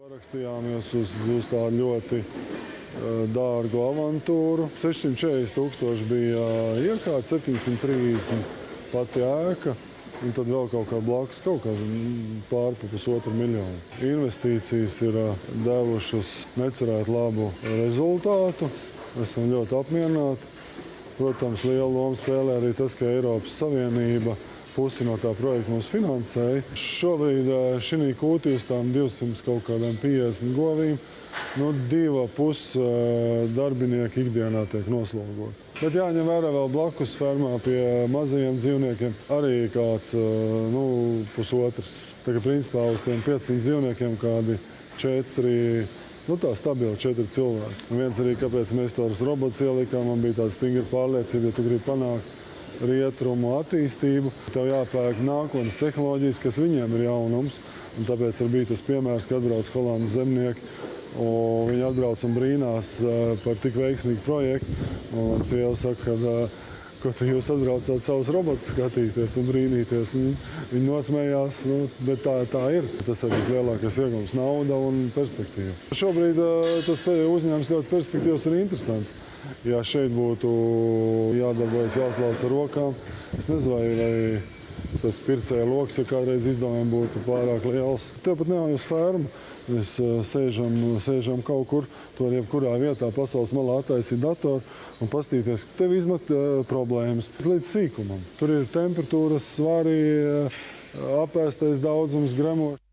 Parakstījāmies uz, uz tādu ļoti dārgu avantūru. 640 tūkstoši bija iekārta, 730 pati ēka. Un tad vēl kaut kā blakus, kaut kā pāri pa pusotru miljonu. Investīcijas ir devušas necerētu labu rezultātu. Esam ļoti apmierināti. Protams, liela loma spēlē arī tas, ka Eiropas Savienība pusi no tā projekta mums finansēja. Šobrīd šī kūtī uz tām 200 kaut kādām 50 govīm, nu, divi pus darbinieki ikdienā tiek noslogoti. Bet jāņem vērā vēl blakus fermā pie mazajiem dzīvniekiem arī kāds nu, pusotrs. Tā kā principā uz tiem 500 dzīvniekiem kādi četri Nu, tā stabili četri cilvēki. Un viens arī, kāpēc mēs tos robotus ielikām, man bija tāda stingra pārliecība, ja tu gribi panākt rietumu attīstību, tev jāpērk nākotnes tehnoloģijas, kas viņiem ir jaunums. Un tāpēc arī bija tas piemērs, kad atbrauc Holandas zemnieki. Viņi atbrauc un brīnās par tik veiksmīgu projektu. Un sieva saka, ka ko tu jūs atbraucāt savus robotus skatīties un brīnīties. Un viņi nosmējās, nu, bet tā, tā ir. Tas ir vislielākais iegums - nauda un perspektīva. Šobrīd tas uzņēmums ļoti perspektīvs un interesants. Ja šeit būtu jādarbojas jāslauc ar rokām, es nezinu, vai, tas pircēja lokus, ja kādreiz izdevumi būtu pārāk liels. Tepat nav uz fermu. Mēs sēžam, sēžam kaut kur, tur jebkurā vietā pasaules malā attaisīt datoru un pastīties, ka tev izmet uh, problēmas līdz sīkumam. Tur ir temperatūras, svārī, uh, apēstais daudzums, gremošs.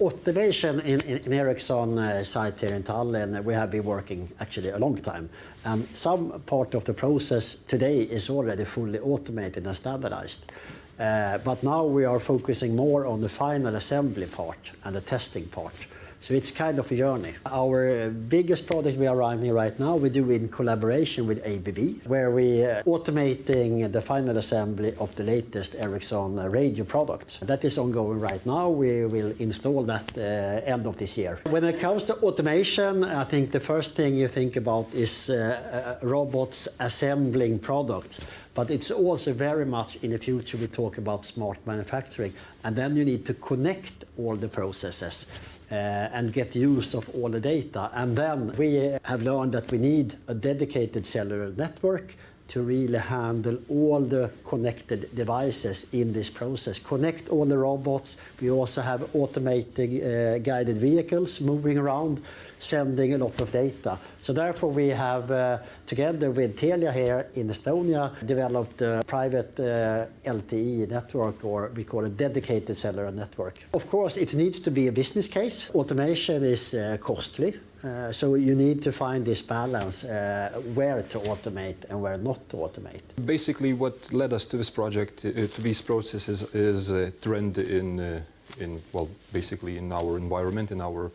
Automation in, in, in Ericsson uh, site here in Tallinn, we have been working actually a long time. And some part of the process today is already fully automated and standardized. Uh, but now we are focusing more on the final assembly part and the testing part. So it's kind of a journey. Our biggest project we are running right now, we do in collaboration with ABB, where we are automating the final assembly of the latest Ericsson radio products. That is ongoing right now. We will install that uh, end of this year. When it comes to automation, I think the first thing you think about is uh, uh, robots assembling products. But it's also very much in the future we talk about smart manufacturing. And then you need to connect all the processes. Uh, and get use of all the data. And then we have learned that we need a dedicated cellular network to really handle all the connected devices in this process. Connect all the robots. We also have automated uh, guided vehicles moving around, sending a lot of data. So therefore we have, uh, together with Telia here in Estonia, developed a private uh, LTE network, or we call it dedicated cellular network. Of course, it needs to be a business case. Automation is uh, costly. Uh, so you need to find this balance uh, where to automate and where not to automate. Basically, what led us to this project, uh, to these processes, is a trend in, in well, basically in our environment, in our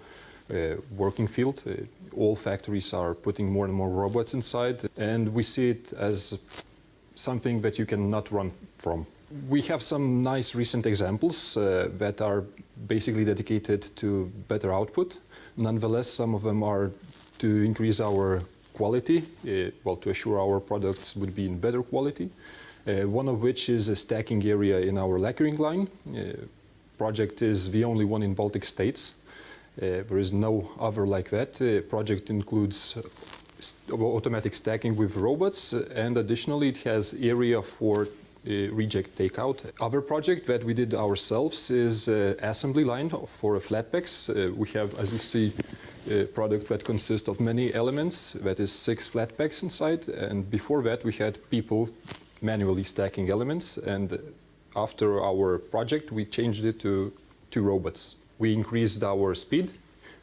working field. Uh, all factories are putting more and more robots inside, and we see it as something that you cannot run from. We have some nice recent examples that are basically dedicated to better output. Nonetheless, some of them are to increase our quality, uh, well, to assure our products would be in better quality. Uh, one of which is a stacking area in our lacquering line. Uh, project is the only one in Baltic states. There is no other like that. The project includes automatic stacking with robots and additionally it has area for uh, reject takeout. Other project that we did ourselves is uh, assembly line for flatpacks. Uh, we have, as you see, a product that consists of many elements, that is six flatpacks inside. And before that, we had people manually stacking elements. And after our project, we changed it to two robots. We increased our speed.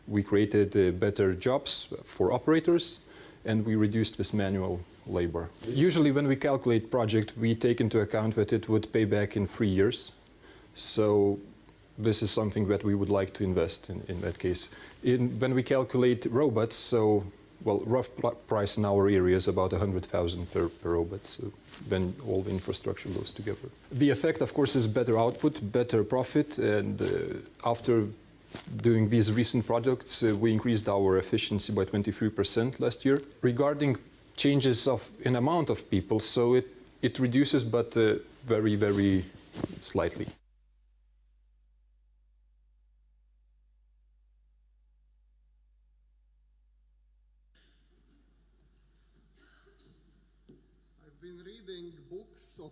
We created uh, better jobs for operators. And we reduced this manual labor. Usually when we calculate project, we take into account that it would pay back in three years. So this is something that we would like to invest in, in that case. In, when we calculate robots, so well, rough price in our area is about 100,000 per, per robot, so when all the infrastructure goes together. The effect, of course, is better output, better profit, and uh, after doing these recent projects, uh, we increased our efficiency by 23% last year. Regarding changes of in amount of people, so it, it reduces, but uh, very, very slightly.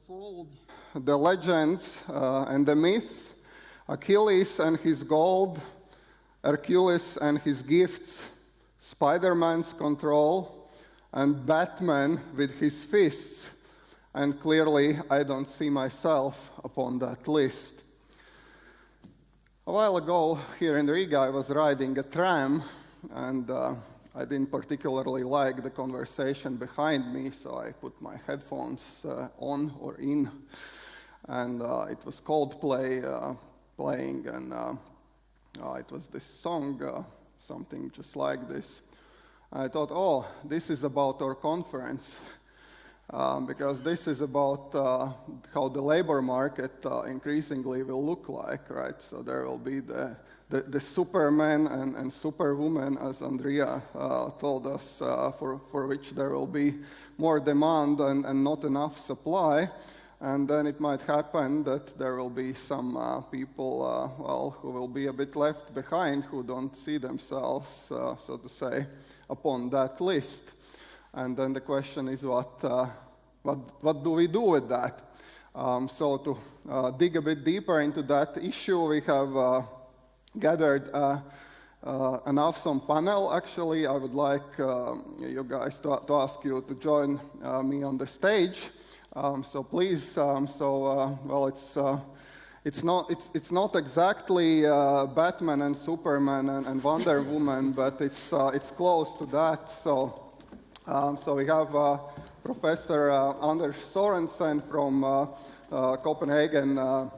Unfold the legends uh, and the myth Achilles and his gold, Hercules and his gifts, Spider Man's control, and Batman with his fists. And clearly, I don't see myself upon that list. A while ago, here in Riga, I was riding a tram, and uh, I didn't particularly like the conversation behind me, so I put my headphones uh, on or in, and uh, it was Coldplay uh, playing, and uh, uh, it was this song, uh, something just like this. I thought, oh, this is about our conference. Um, because this is about uh, how the labor market uh, increasingly will look like, right? So there will be the, the, the Superman and, and Superwoman, as Andrea uh, told us, uh, for, for which there will be more demand and, and not enough supply. And then it might happen that there will be some uh, people, uh, well, who will be a bit left behind, who don't see themselves, so to say, upon that list. And then the question is what, uh, what, what do we do with that? Um, so to uh, dig a bit deeper into that issue, we have uh, gathered uh, uh, an awesome panel. Actually, I would like um, you guys to, to, ask you to join uh, me on the stage. Um, so please, um, so well, it's it's not, it's, it's not exactly uh, Batman and Superman and, and Wonder Woman, but it's, uh, it's close to that. So, um, so we have uh, Professor uh, Anders Sorensen from uh, uh, Copenhagen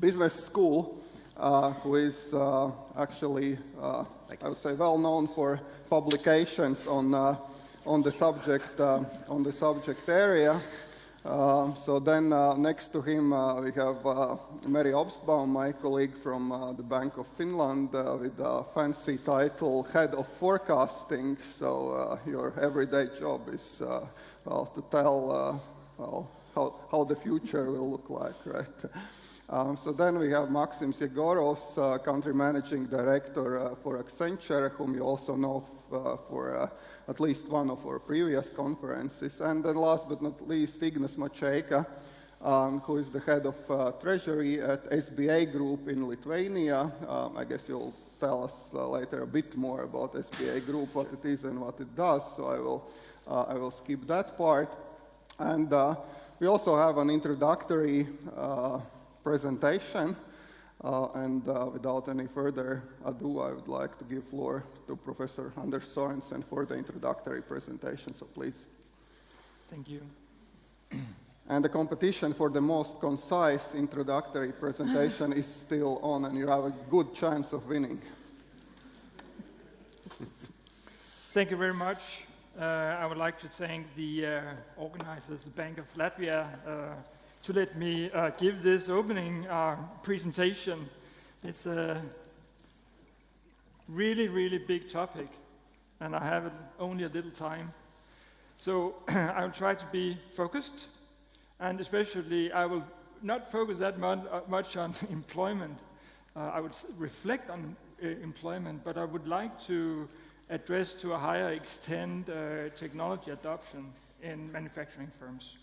Business School, who is actually, I would say, well known for publications on, on, the, subject, on the subject area. Um, so then uh, next to him uh, we have uh, Meri Obstbaum, my colleague from uh, the Bank of Finland uh, with a fancy title, Head of Forecasting. So uh, your everyday job is well, to tell well, how, how the future will look like, right? Um, so then we have Maxim Yegoros, Country Managing Director for Accenture, whom you also know for at least one of our previous conferences. And then last but not least, Ignas Maceika, um, who is the head of uh, treasury at SBA Group in Lithuania. Um, I guess you'll tell us uh, later a bit more about SBA Group, what it is and what it does, so I will, uh, I will skip that part. And uh, we also have an introductory uh, presentation uh, and uh, without any further ado, I would like to give floor to Professor Anders Sorensen for the introductory presentation, so please. Thank you. And the competition for the most concise introductory presentation is still on, and you have a good chance of winning. Thank you very much. Uh, I would like to thank the uh, organizers, the Bank of Latvia, uh, to let me uh, give this opening uh, presentation. It's a really, really big topic, and I have only a little time. So I'll try to be focused, and especially I will not focus that uh, much on employment. Uh, I would reflect on uh, employment, but I would like to address to a higher extent uh, technology adoption in manufacturing firms.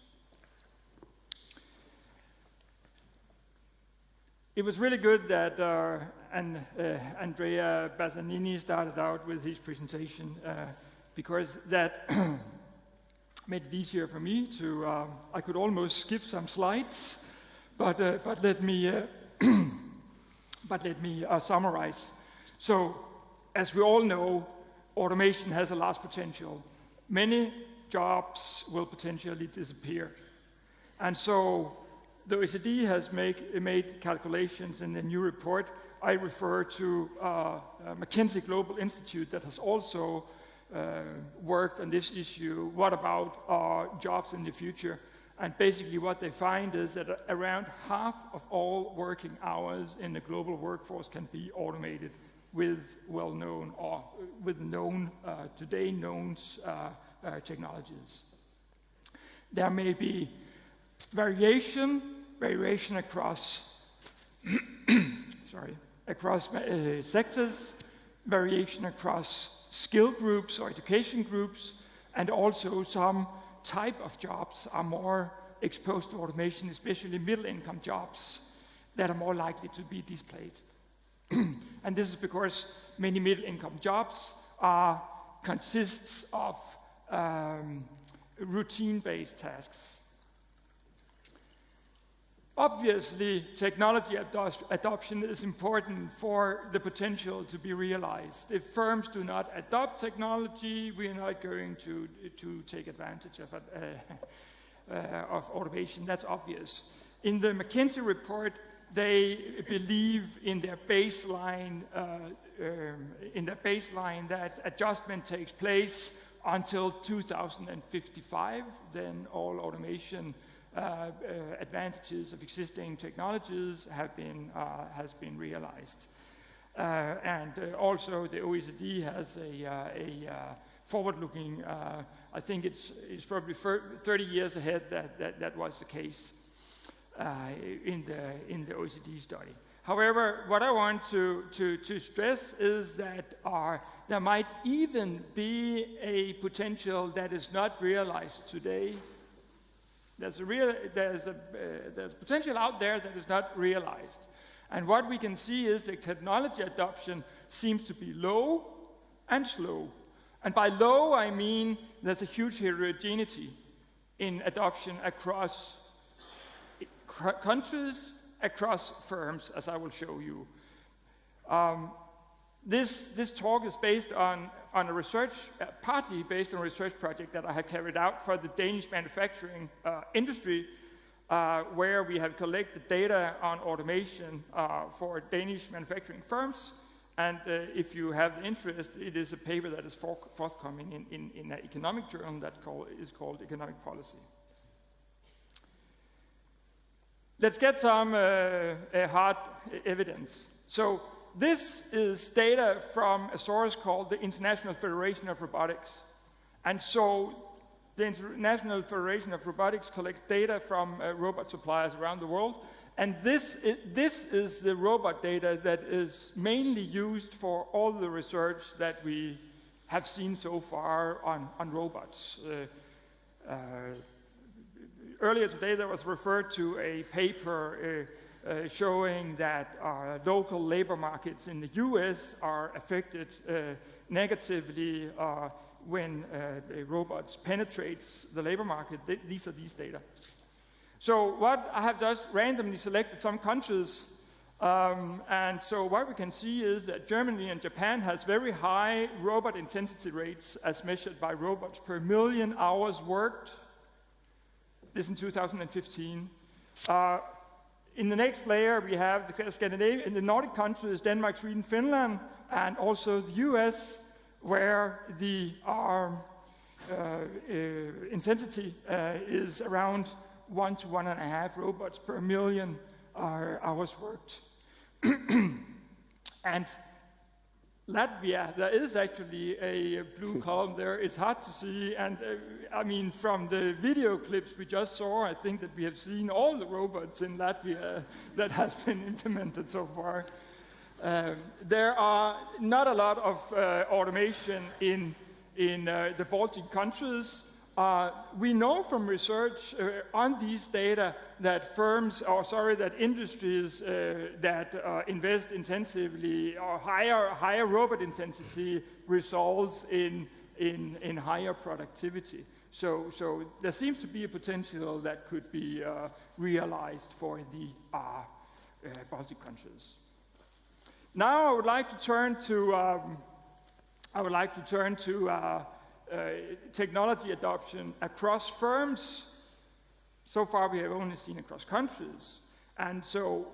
It was really good that uh, and, uh, Andrea Bassanini started out with his presentation uh, because that made it easier for me to, uh, I could almost skip some slides, but, uh, but let me, uh, but let me summarize. So, as we all know, automation has a large potential. Many jobs will potentially disappear. And so the OECD has make, made calculations in the new report. I refer to uh, uh, McKinsey Global Institute that has also uh, worked on this issue. What about our jobs in the future? And basically, what they find is that around half of all working hours in the global workforce can be automated with well-known or with known uh, today known uh, uh, technologies. There may be variation, variation across, sorry, across uh, sectors, variation across skill groups or education groups, and also some type of jobs are more exposed to automation, especially middle income jobs, that are more likely to be displaced. and this is because many middle income jobs are, consists of um, routine-based tasks. Obviously, technology adoption is important for the potential to be realized. If firms do not adopt technology, we are not going to, to take advantage of, uh, uh, of automation. That's obvious. In the McKinsey report, they believe in their baseline, uh, um, in their baseline that adjustment takes place until 2055. Then all automation Uh, uh, advantages of existing technologies have been, uh, has been realized. Uh, and also the OECD has a, a forward-looking, I think it's, it's probably 30 years ahead that, that that was the case in, the, in the OECD study. However, what I want to, to, to stress is that uh, there might even be a potential that is not realized today there's a real, there's a, uh, there's potential out there that is not realized. And what we can see is that technology adoption seems to be low and slow. And by low, I mean there's a huge heterogeneity in adoption across countries, across firms, as I will show you. Um, this, this talk is based on, on a research, uh, partly based on a research project that I have carried out for the Danish manufacturing uh, industry, uh, where we have collected data on automation uh, for Danish manufacturing firms. And uh, if you have the interest, it is a paper that is for forthcoming in, in, in, an economic journal that call, is called Economic Policy. Let's get some hard evidence. So this is data from a source called the International Federation of Robotics. And so the International Federation of Robotics collects data from uh, robot suppliers around the world. And this is, this is the robot data that is mainly used for all the research that we have seen so far on, on robots. Uh, uh, earlier today, there was referred to a paper uh, uh, showing that our local labor markets in the US are affected uh, negatively uh, when uh, robots penetrates the labor market. Th these are these data. So what I have just randomly selected some countries um, and so what we can see is that Germany and Japan has very high robot intensity rates as measured by robots per million hours worked. This in 2015. Uh, in the next layer, we have the Scandinavian, in the Nordic countries, Denmark, Sweden, Finland, and also the US, where the uh, uh, intensity uh, is around one to one and a half robots per million hours worked. and Latvia, there is actually a blue column there. It's hard to see, and uh, I mean, from the video clips we just saw, I think that we have seen all the robots in Latvia that has been implemented so far. Um, there are not a lot of uh, automation in, in uh, the Baltic countries, uh, we know from research uh, on these data that firms, or sorry, that industries uh, that uh, invest intensively or higher, higher robot intensity results in, in, in higher productivity. So, so there seems to be a potential that could be uh, realized for the Baltic countries. Now I would like to turn to, um, I would like to turn to uh, technology adoption across firms. So far, we have only seen across countries. And so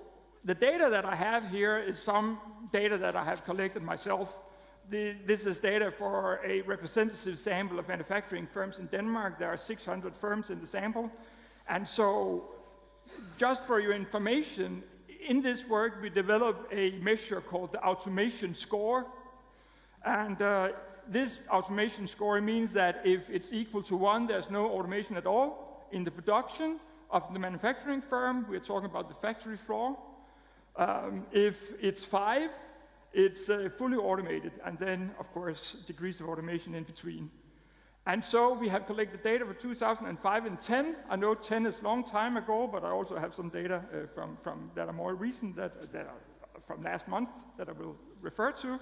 the data that I have here is some data that I have collected myself. The, this is data for a representative sample of manufacturing firms in Denmark. There are 600 firms in the sample. And so, just for your information, in this work, we developed a measure called the automation score. And uh, this automation score means that if it's equal to one, there's no automation at all in the production of the manufacturing firm. We're talking about the factory floor. Um, if it's five, it's uh, fully automated, and then, of course, degrees of automation in between. And so we have collected data for 2005 and 10. I know 10 is a long time ago, but I also have some data uh, from, from that are more recent, that, that are from last month that I will refer to.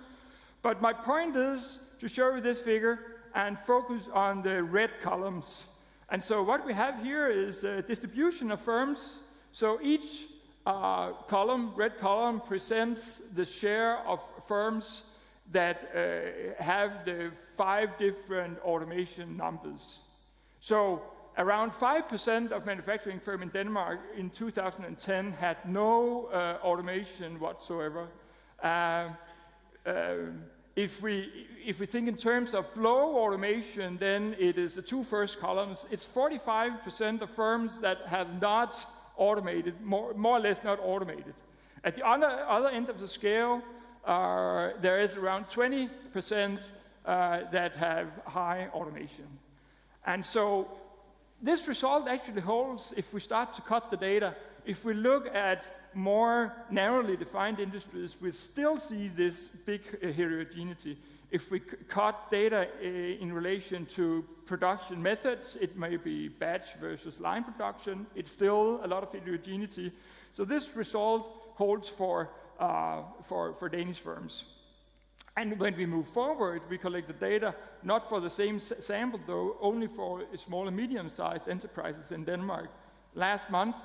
But my point is to show you this figure and focus on the red columns. And so what we have here is a distribution of firms. So each uh, column, red column, presents the share of firms that uh, have the five different automation numbers. So around 5% of manufacturing firms in Denmark in 2010 had no uh, automation whatsoever. Uh, if we, if we think in terms of flow automation, then it is the two first columns. It's 45% of firms that have not automated, more, more or less not automated. At the other, other end of the scale, uh, there is around 20% uh, that have high automation. And so this result actually holds if we start to cut the data. If we look at more narrowly defined industries, we still see this big heterogeneity. If we cut data uh, in relation to production methods, it may be batch versus line production. It's still a lot of heterogeneity. So this result holds for, uh, for, for Danish firms. And when we move forward, we collect the data not for the same sample, though, only for small and medium-sized enterprises in Denmark. Last month,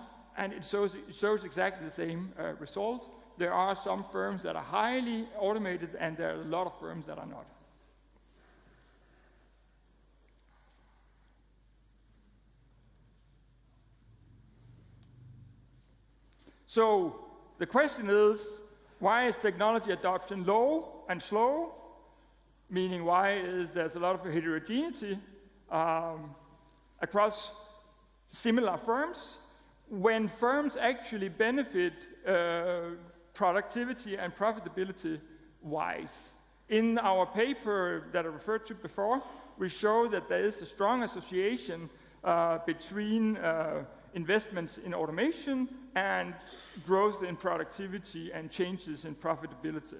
and it shows, it shows exactly the same uh, result. There are some firms that are highly automated, and there are a lot of firms that are not. So the question is, why is technology adoption low and slow? Meaning, why is there's a lot of heterogeneity um, across similar firms? When firms actually benefit uh, productivity and profitability wise. In our paper that I referred to before, we show that there is a strong association uh, between uh, investments in automation and growth in productivity and changes in profitability.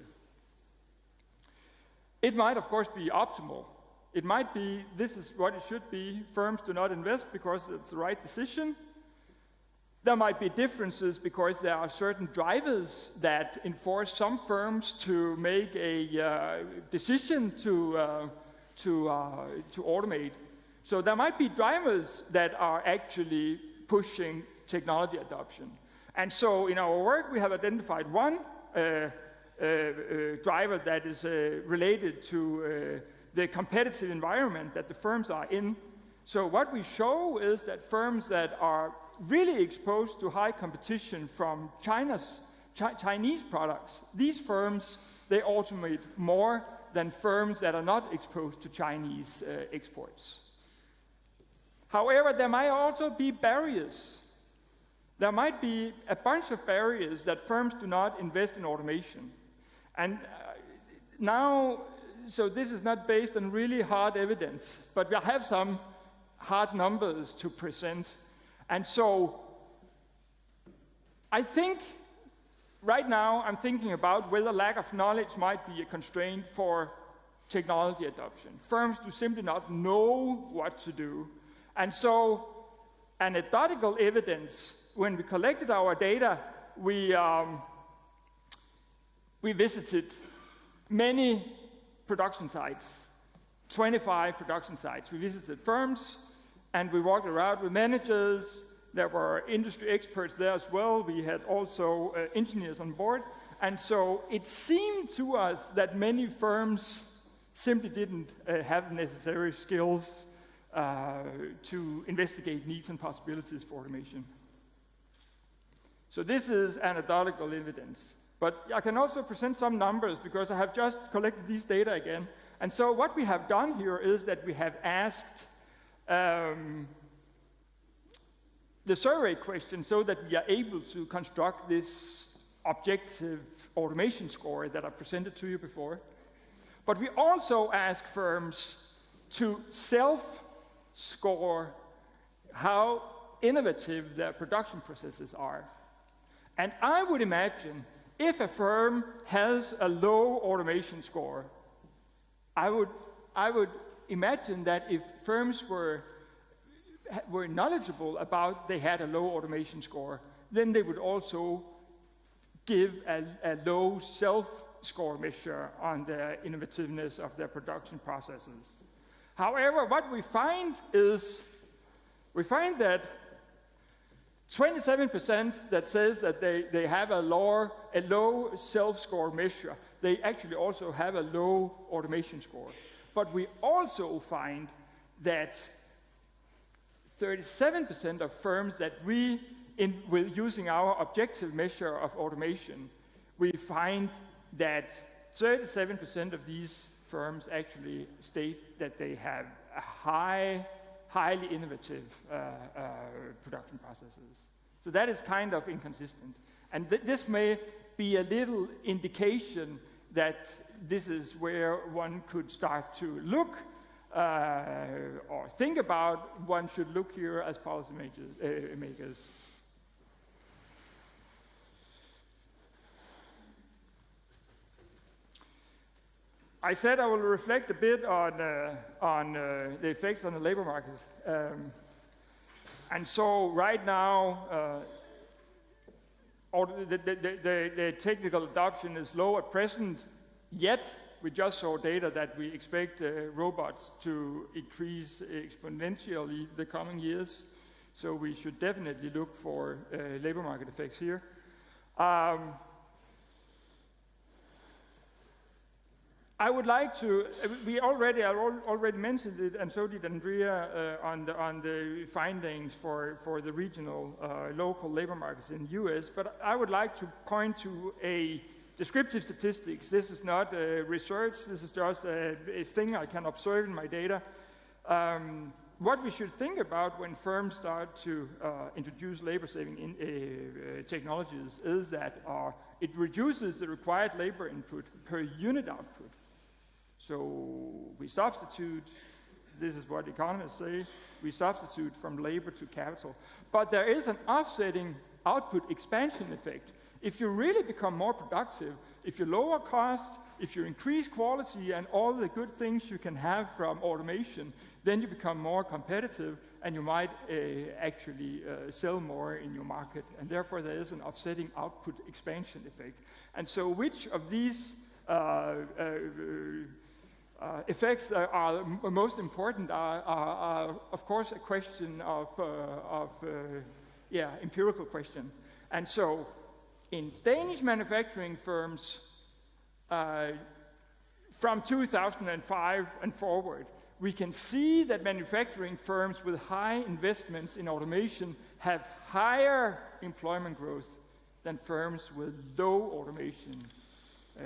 It might, of course, be optimal. It might be this is what it should be. Firms do not invest because it's the right decision, there might be differences because there are certain drivers that enforce some firms to make a uh, decision to, uh, to, uh, to automate. So there might be drivers that are actually pushing technology adoption. And so in our work, we have identified one uh, uh, uh, driver that is related to the competitive environment that the firms are in. So what we show is that firms that are really exposed to high competition from China's Ch Chinese products. These firms, they automate more than firms that are not exposed to Chinese uh, exports. However, there might also be barriers. There might be a bunch of barriers that firms do not invest in automation. And uh, now, so this is not based on really hard evidence, but we have some hard numbers to present. And so I think right now I'm thinking about whether lack of knowledge might be a constraint for technology adoption. Firms do simply not know what to do. And so anecdotal evidence, when we collected our data, we, um, we visited many production sites, 25 production sites. We visited firms, and we walked around with managers. There were industry experts there as well. We had also uh, engineers on board. And so it seemed to us that many firms simply didn't uh, have necessary skills uh, to investigate needs and possibilities for automation. So this is anecdotal evidence. But I can also present some numbers because I have just collected these data again. And so what we have done here is that we have asked um, the survey question so that we are able to construct this objective automation score that I presented to you before. But we also ask firms to self-score how innovative their production processes are. And I would imagine if a firm has a low automation score, I would, I would imagine that if firms were, were knowledgeable about they had a low automation score, then they would also give a, a low self score measure on the innovativeness of their production processes. However, what we find is we find that 27% that says that they, they have a low, a low self-score measure, they actually also have a low automation score. But we also find that 37% of firms that we, in, with using our objective measure of automation, we find that 37% of these firms actually state that they have high, highly innovative uh, uh, production processes. So that is kind of inconsistent. And th this may be a little indication that this is where one could start to look uh, or think about one should look here as policy makers. Uh, makers. I said I will reflect a bit on, uh, on uh, the effects on the labor market. Um, and so right now, uh, the, the, the, the, technical adoption is low at present, yet we just saw data that we expect uh, robots to increase exponentially the coming years. So we should definitely look for uh, labor market effects here. Um, I would like to, we already, I already mentioned it, and so did Andrea uh, on, the, on the findings for, for the regional, uh, local labor markets in the US, but I would like to point to a descriptive statistics. This is not uh, research, this is just a, a, thing I can observe in my data. Um, what we should think about when firms start to uh, introduce labor-saving in, uh, uh, technologies is that it reduces the required labor input per unit output. So we substitute, this is what economists say, we substitute from labor to capital. But there is an offsetting output expansion effect. If you really become more productive, if you lower cost, if you increase quality and all the good things you can have from automation, then you become more competitive and you might uh, actually uh, sell more in your market. And therefore, there is an offsetting output expansion effect. And so, which of these uh, uh uh, effects are most important are, are, are, of course, a question of, uh, of yeah, empirical question. And so in Danish manufacturing firms, uh, from 2005 and forward, we can see that manufacturing firms with high investments in automation have higher employment growth than firms with low automation, uh,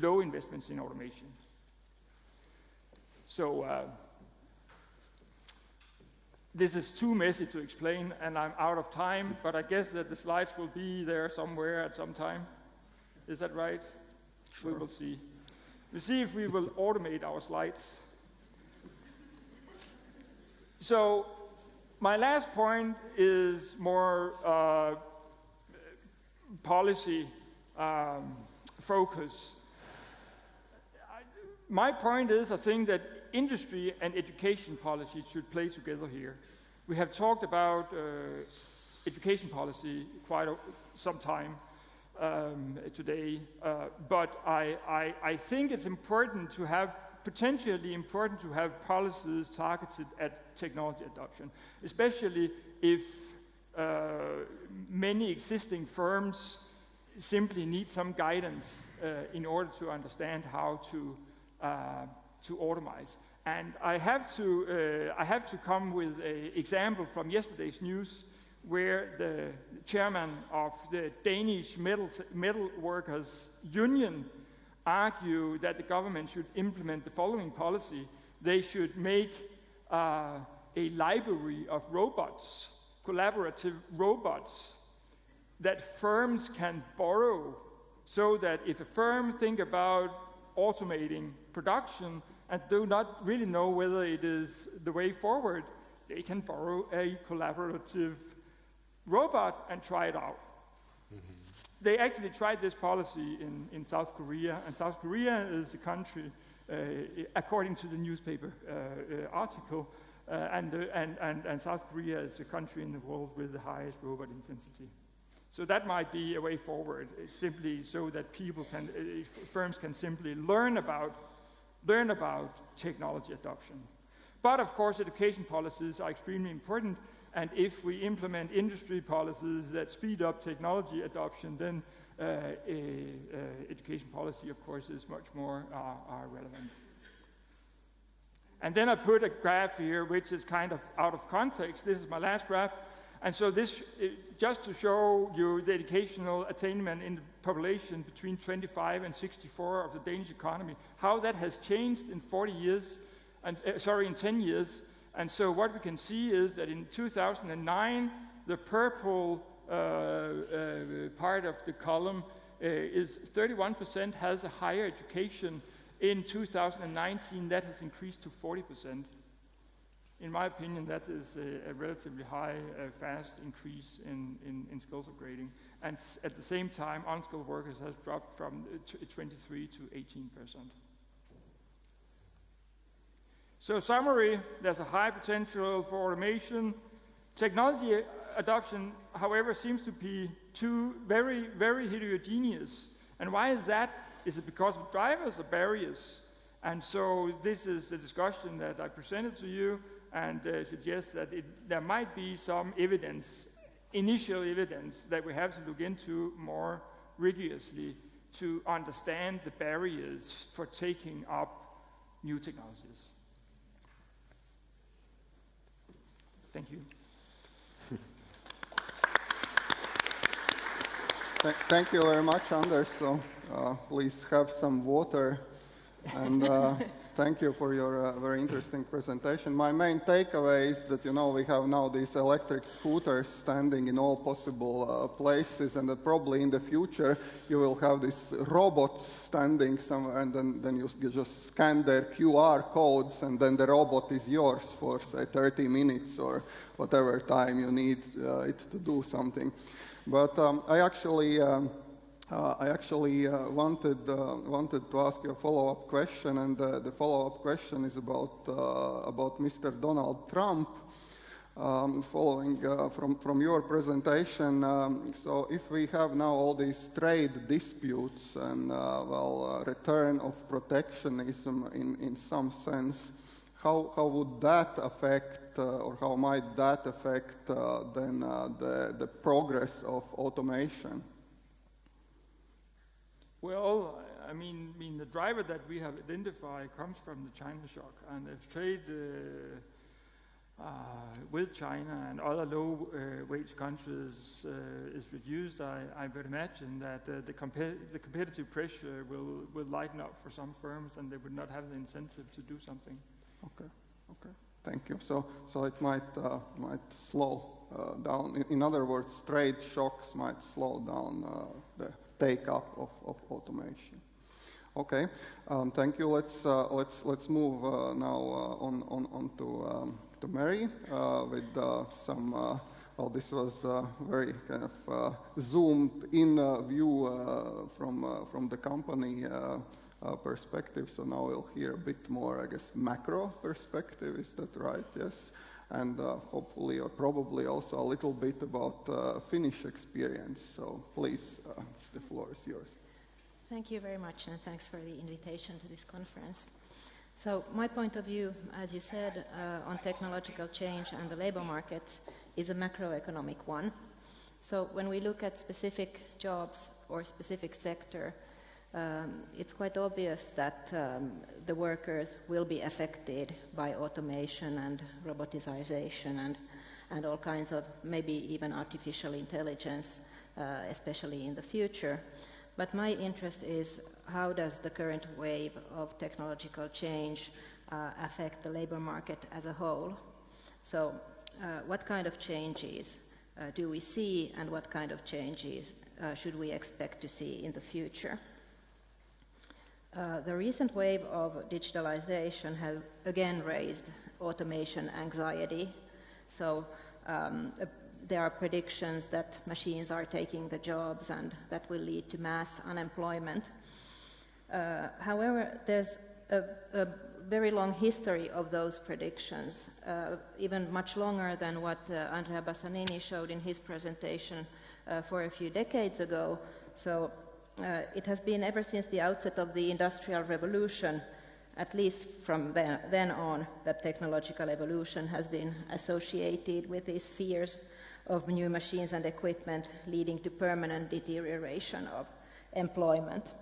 low investments in automation. So uh, this is too messy to explain, and I'm out of time, but I guess that the slides will be there somewhere at some time. Is that right? Sure. We will see. We'll see if we will automate our slides. So my last point is more uh, policy um, focus. My point is, I think that industry and education policy should play together here. We have talked about uh, education policy quite a, some time um, today, uh, but I, I, I think it's important to have potentially important to have policies targeted at technology adoption, especially if uh, many existing firms simply need some guidance uh, in order to understand how to, uh, to automate. And I have to, uh, I have to come with an example from yesterday's news where the chairman of the Danish metal, metal workers union argue that the government should implement the following policy. They should make uh, a library of robots, collaborative robots, that firms can borrow so that if a firm think about automating production, and do not really know whether it is the way forward, they can borrow a collaborative robot and try it out. Mm-hmm. They actually tried this policy in, in South Korea, and South Korea is a country uh, according to the newspaper uh, uh, article. and, and, and, and South Korea is the country in the world with the highest robot intensity. So that might be a way forward, simply so that people can, firms can simply learn about, learn about technology adoption. But of course, education policies are extremely important. And if we implement industry policies that speed up technology adoption, then uh, uh, education policy, of course, is much more uh, uh, relevant. And then I put a graph here, which is kind of out of context. This is my last graph. And so this, just to show you the educational attainment in the population between 25 and 64 of the Danish economy, how that has changed in 40 years, and uh, sorry, in 10 years. And so what we can see is that in 2009, the purple uh, uh, part of the column uh, is 31% has a higher education. In 2019, that has increased to 40%. In my opinion, that is a, a relatively high, uh, fast increase in, in, in, skills upgrading. And at the same time, unskilled workers has dropped from 23 to 18 percent. So summary, there's a high potential for automation. Technology adoption, however, seems to be too very, very heterogeneous. And why is that? Is it because of drivers or barriers? And so this is the discussion that I presented to you and uh, suggest that it, there might be some evidence, initial evidence, that we have to look into more rigorously to understand the barriers for taking up new technologies. Thank you. Thank you very much, Anders. So uh, please have some water. And uh, thank you for your uh, very interesting presentation. My main takeaway is that, you know, we have now these electric scooters standing in all possible uh, places, and that probably in the future you will have these robots standing somewhere, and then, then you, just scan their QR codes, and then the robot is yours for, say, 30 minutes or whatever time you need uh, it to do something. But um, I actually um, uh, I actually uh, wanted, uh, wanted to ask you a follow-up question, and uh, the follow-up question is about, uh, about Mr. Donald Trump. Um, following uh, from, from your presentation, um, so if we have now all these trade disputes and, well, return of protectionism in, in some sense, how, how would that affect, or how might that affect then the, the progress of automation? Well, I mean, I mean, the driver that we have identified comes from the China shock, and if trade uh, uh, with China and other low-wage uh, countries uh, is reduced, I, I, would imagine that uh, the, the, competitive pressure will, will lighten up for some firms, and they would not have the incentive to do something. Okay. Okay. Thank you. So, so it might uh, might slow down. In, in, other words, trade shocks might slow down the take up of, of automation. Okay, um, thank you. Let's uh, let's let's move uh, now uh, on on on to um, to Mary uh, with uh, some. Uh, well, this was a very kind of zoomed in view from from the company perspective. So now we'll hear a bit more, I guess, macro perspective. Is that right? Yes and uh, hopefully or probably also a little bit about uh, Finnish experience. So please, uh, the floor is yours. Thank you very much, and thanks for the invitation to this conference. So my point of view, as you said, uh, on technological change and the labor markets is a macroeconomic one. So when we look at specific jobs or specific sector, um, it's quite obvious that um, the workers will be affected by automation and robotization and, and all kinds of maybe even artificial intelligence, uh, especially in the future. But my interest is how does the current wave of technological change uh, affect the labor market as a whole? So, uh, what kind of changes uh, do we see, and what kind of changes uh, should we expect to see in the future? Uh, the recent wave of digitalization has again raised automation anxiety. So um, uh, there are predictions that machines are taking the jobs and that will lead to mass unemployment. Uh, however, there's a, a very long history of those predictions, uh, even much longer than what uh, Andrea Bassanini showed in his presentation for a few decades ago. So it has been ever since the outset of the Industrial Revolution, at least from then, then on, that technological evolution has been associated with these fears of new machines and equipment leading to permanent deterioration of employment.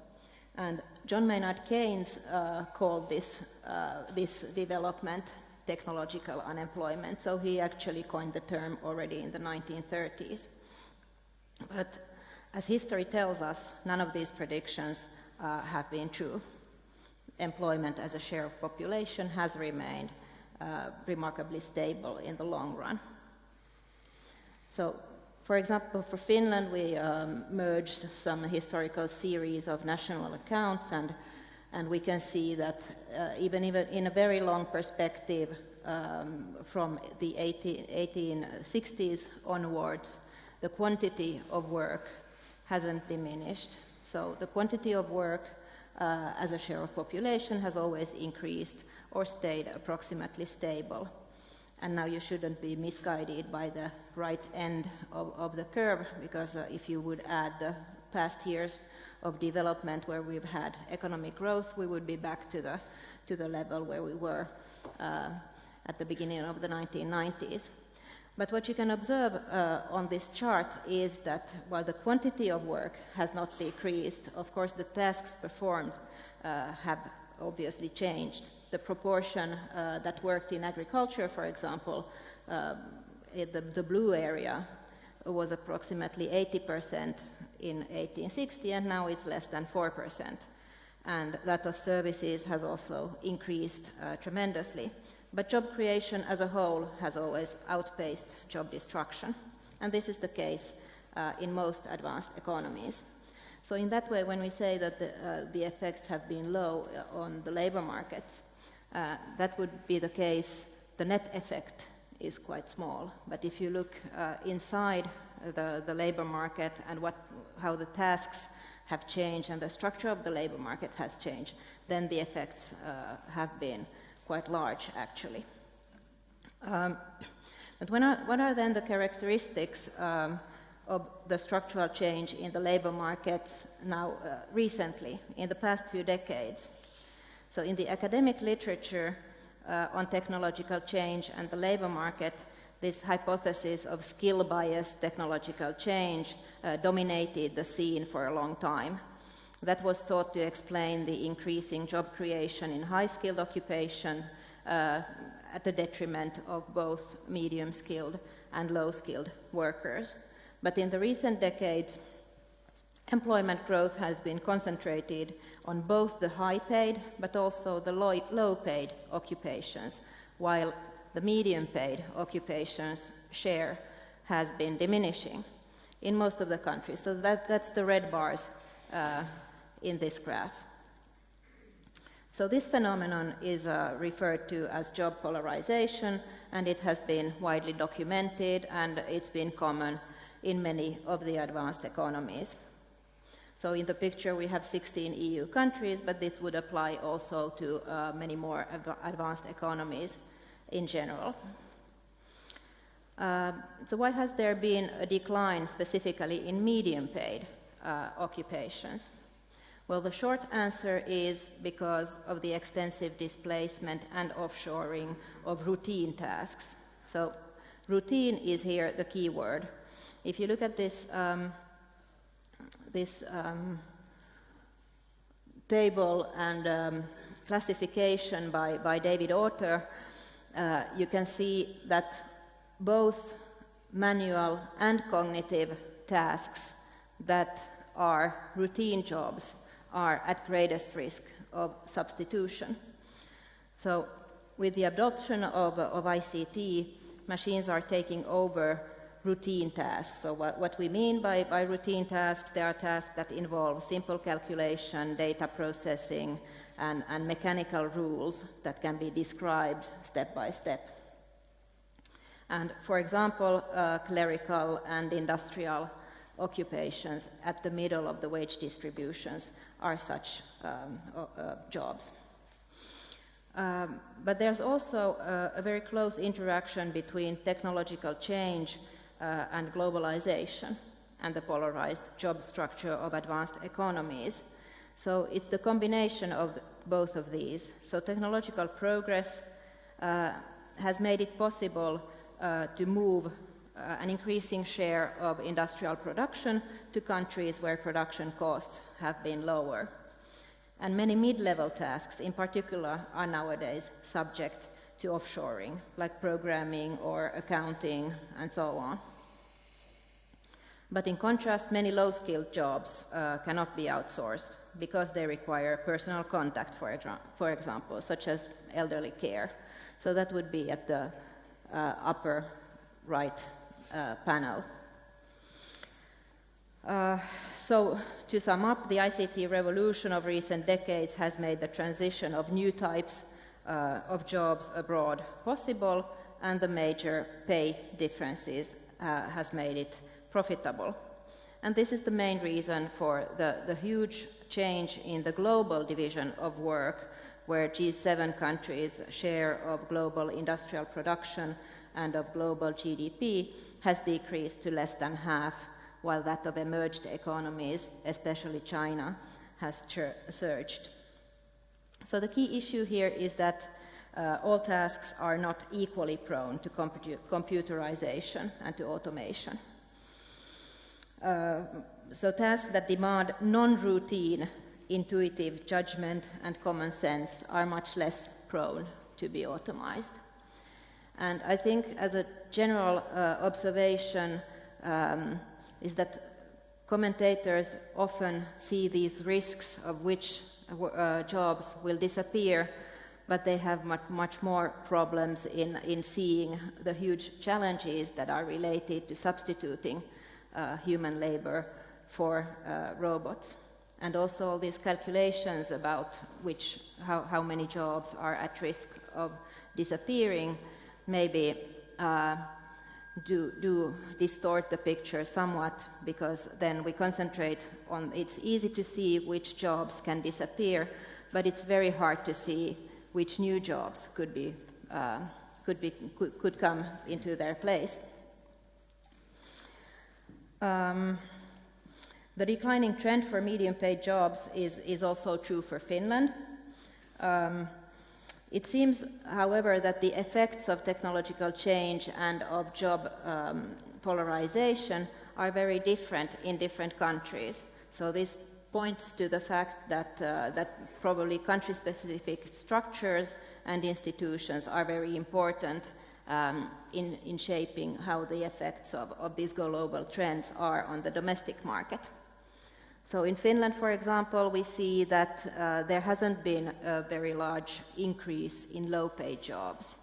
And John Maynard Keynes uh, called this, uh, this development technological unemployment, so he actually coined the term already in the 1930s. But as history tells us, none of these predictions uh, have been true. Employment as a share of population has remained uh, remarkably stable in the long run. So for example, for Finland, we um, merged some historical series of national accounts, and, and we can see that uh, even, even in a very long perspective, um, from the 18, 1860s onwards, the quantity of work hasn't diminished. So the quantity of work uh, as a share of population has always increased or stayed approximately stable and now you shouldn't be misguided by the right end of, of the curve because uh, if you would add the past years of development where we've had economic growth, we would be back to the, to the level where we were uh, at the beginning of the 1990s. But what you can observe uh, on this chart is that while the quantity of work has not decreased, of course the tasks performed uh, have obviously changed the proportion uh, that worked in agriculture, for example, um, the, the, blue area was approximately 80% in 1860, and now it's less than 4%. And that of services has also increased uh, tremendously. But job creation as a whole has always outpaced job destruction. And this is the case uh, in most advanced economies. So, in that way, when we say that the, uh, the effects have been low uh, on the labor markets, uh, that would be the case. The net effect is quite small. But if you look uh, inside the, the labor market and what, how the tasks have changed and the structure of the labor market has changed, then the effects uh, have been quite large, actually. Um, but are, what are then the characteristics um, of the structural change in the labor markets now uh, recently, in the past few decades? So in the academic literature uh, on technological change and the labor market, this hypothesis of skill bias technological change uh, dominated the scene for a long time. That was thought to explain the increasing job creation in high skilled occupation uh, at the detriment of both medium skilled and low skilled workers. But in the recent decades, Employment growth has been concentrated on both the high paid but also the low paid occupations, while the medium paid occupations share has been diminishing in most of the countries. So that, that's the red bars uh, in this graph. So this phenomenon is uh, referred to as job polarization, and it has been widely documented, and it's been common in many of the advanced economies. So in the picture we have 16 EU countries, but this would apply also to uh, many more advanced economies in general. Uh, so why has there been a decline specifically in medium paid uh, occupations? Well, the short answer is because of the extensive displacement and offshoring of routine tasks. So routine is here the key word. If you look at this um, this um, table and um, classification by, by David Autor, uh, you can see that both manual and cognitive tasks that are routine jobs are at greatest risk of substitution. So, with the adoption of, of ICT, machines are taking over routine tasks. So what, what, we mean by, by routine tasks, they are tasks that involve simple calculation, data processing, and, and mechanical rules that can be described step by step. And for example, uh, clerical and industrial occupations at the middle of the wage distributions are such um, uh, jobs. Um, but there's also a, a, very close interaction between technological change uh, and globalization and the polarized job structure of advanced economies. So it's the combination of both of these. So technological progress uh, has made it possible uh, to move uh, an increasing share of industrial production to countries where production costs have been lower. And many mid-level tasks in particular are nowadays subject to offshoring, like programming or accounting and so on. But in contrast, many low-skilled jobs uh, cannot be outsourced because they require personal contact, for, for, example, such as elderly care. So that would be at the uh, upper right uh, panel. Uh, so to sum up, the ICT revolution of recent decades has made the transition of new types uh, of jobs abroad possible, and the major pay differences uh, has made it profitable. And this is the main reason for the, the huge change in the global division of work, where G7 countries' share of global industrial production and of global GDP has decreased to less than half while that of emerged economies, especially China, has surged. So the key issue here is that uh, all tasks are not equally prone to computer computerization and to automation. Uh, so tasks that demand non-routine, intuitive judgment and common sense are much less prone to be automized. And I think as a general uh, observation, um, is that commentators often see these risks of which uh, jobs will disappear, but they have much, much more problems in, in seeing the huge challenges that are related to substituting uh, human labor for uh, robots. And also all these calculations about which, how, how many jobs are at risk of disappearing maybe uh, do, do distort the picture somewhat because then we concentrate on it's easy to see which jobs can disappear, but it's very hard to see which new jobs could be uh, could be could, could come into their place. Um, the declining trend for medium paid jobs is, is also true for Finland. Um, it seems, however, that the effects of technological change and of job um, polarization are very different in different countries. So this points to the fact that, uh, that probably country-specific structures and institutions are very important um, in, in shaping how the effects of, of these global trends are on the domestic market. So in Finland, for example, we see that uh, there hasn't been a very large increase in low-paid jobs.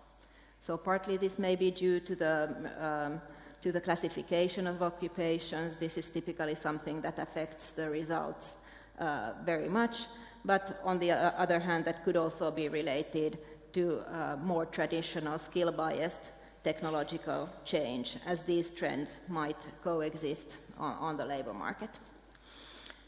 So partly this may be due to the, um, to the classification of occupations. This is typically something that affects the results uh, very much. But on the uh, other hand, that could also be related to uh, more traditional skill-biased technological change, as these trends might coexist on, on the labor market.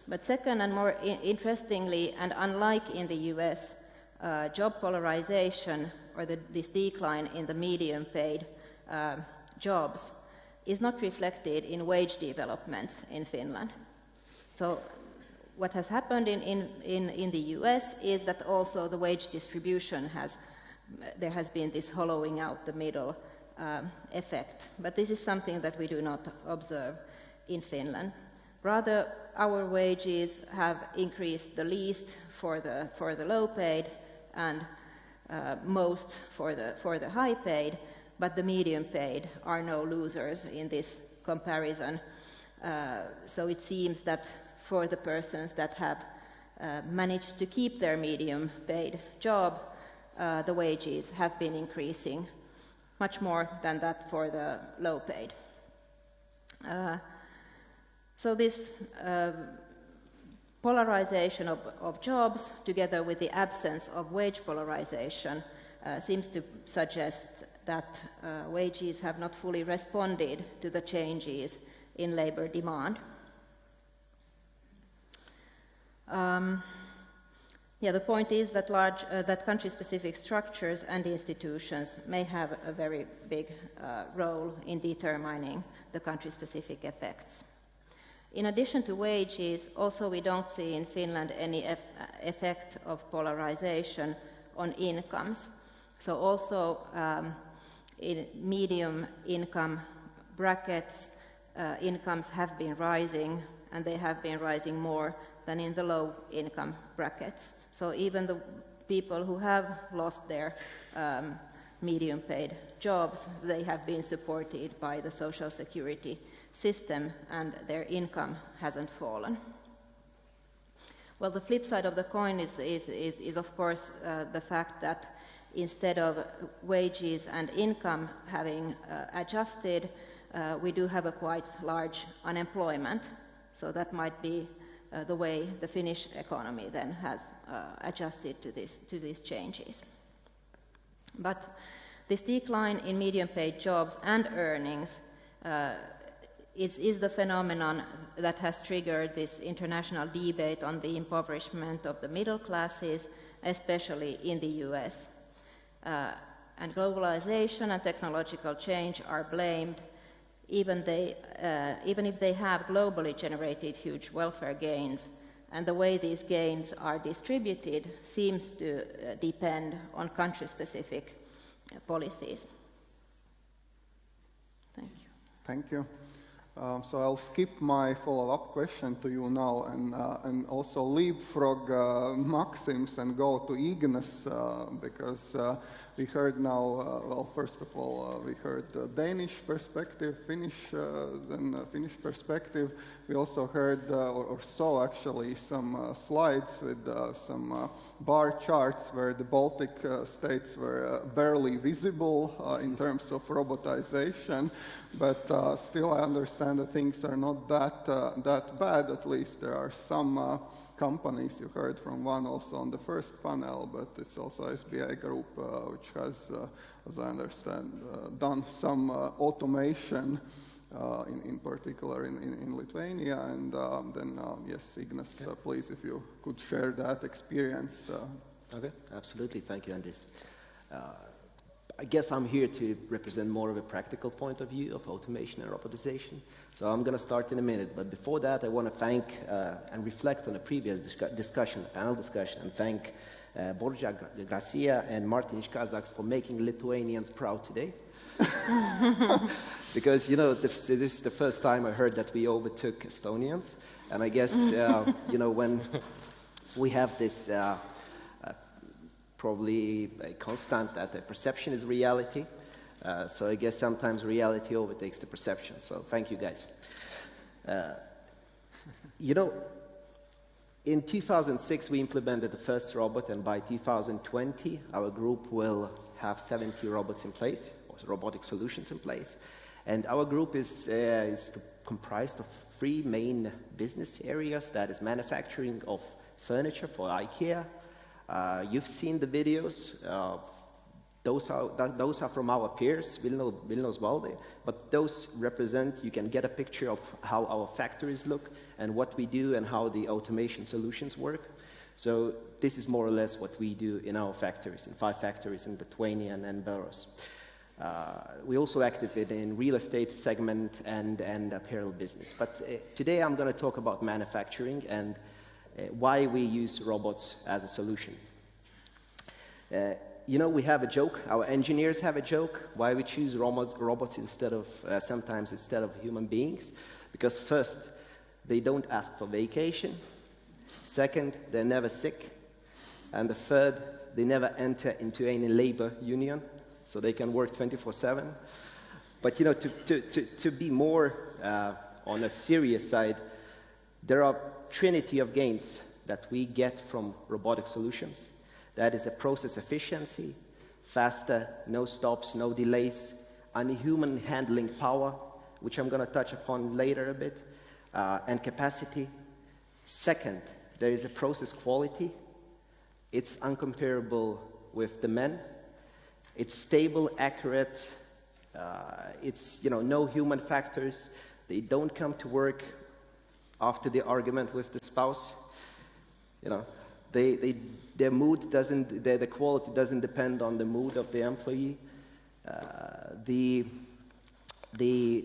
But second, and more interestingly, and unlike in the US, uh, job polarization or the, this decline in the medium paid uh, jobs is not reflected in wage developments in Finland. So what has happened in, in, in, in the US is that also the wage distribution has, there has been this hollowing out the middle um, effect. But this is something that we do not observe in Finland. Rather, our wages have increased the least for the, for the low paid and uh, most for the, for the high paid, but the medium paid are no losers in this comparison. Uh, so it seems that for the persons that have uh, managed to keep their medium paid job, uh, the wages have been increasing much more than that for the low paid. So this uh, polarization of, of, jobs, together with the absence of wage polarization, uh, seems to suggest that uh, wages have not fully responded to the changes in labor demand. Um, Yeah, the point is that, large, uh, that country-specific structures and institutions may have a very big uh, role in determining the country-specific effects. In addition to wages, also we don't see in Finland any eff effect of polarization on incomes. So also um, in medium income brackets, uh, incomes have been rising and they have been rising more than in the low income brackets. So even the people who have lost their um, medium paid jobs, they have been supported by the social security system and their income hasn't fallen. Well, the flip side of the coin is, is, is, is of course, uh, the fact that instead of wages and income having uh, adjusted, uh, we do have a quite large unemployment. So that might be uh, the way the Finnish economy then has uh, adjusted to, this, to these changes. But this decline in medium paid jobs and earnings is, is, the phenomenon that has triggered this international debate on the impoverishment of the middle classes, especially in the US. Uh, and globalization and technological change are blamed even, they, uh, even if they have globally generated huge welfare gains, and the way these gains are distributed seems to uh, depend on country-specific uh, policies. Thank you. Thank you. Um, so I'll skip my follow-up question to you now and, uh, and also leapfrog uh, Maxims and go to Ignas uh, because uh, we heard now, uh, well, first of all, uh, we heard Danish perspective, Finnish, then Finnish perspective. We also heard uh, or, or, saw actually some uh, slides with uh, some bar charts where the Baltic states were barely visible in terms of robotization, but still I understand that things are not that, that bad, at least there are some companies. You heard from one also on the first panel, but it's also SBA Group, uh, which has, uh, as I understand, uh, done some uh, automation uh, in, in particular in, in, in Lithuania. And um, then, um, yes, Ignas, okay. please, if you could share that experience. Okay, absolutely. Thank you, Andris. I guess I'm here to represent more of a practical point of view of automation and robotization. So I'm going to start in a minute. But before that, I want to thank uh, and reflect on a previous discussion, panel discussion, and thank uh, Borja Garcia and Martin Kazaks for making Lithuanians proud today. because, you know, this, this, is the first time I heard that we overtook Estonians. And I guess, uh, you know, when we have this uh, probably a constant that the perception is reality. Uh, so I guess sometimes reality overtakes the perception. So thank you guys. Uh, you know, in 2006 we implemented the first robot, and by 2020 our group will have 70 robots in place, robotic solutions in place. And our group is, uh, is comprised of three main business areas. That is manufacturing of furniture for IKEA, uh, you've seen the videos. Uh, those are, those are from our peers, Vilniaus Baldai, but those represent, you can get a picture of how our factories look and what we do and how the automation solutions work. So this is more or less what we do in our factories, in five factories in Lithuania and, and Belarus. Uh, we also active in real estate segment and, and apparel business. But uh, today I'm going to talk about manufacturing and uh, why we use robots as a solution. Uh, you know, we have a joke, our engineers have a joke, why we choose robots, robots instead of, uh, sometimes instead of human beings. Because first, they don't ask for vacation. Second, they're never sick. And the third, they never enter into any labor union, so they can work 24-7. But you know, to, to, to, to be more uh, on a serious side, there are trinity of gains that we get from robotic solutions. That is a process efficiency, faster, no stops, no delays, and human handling power, which I'm going to touch upon later a bit, uh, and capacity. Second, there is a process quality. It's uncomparable with the men. It's stable, accurate. Uh, it's, you know, no human factors. They don't come to work after the argument with the spouse. You know, They, they, their mood doesn't, their, the quality doesn't depend on the mood of the employee. Uh, the, the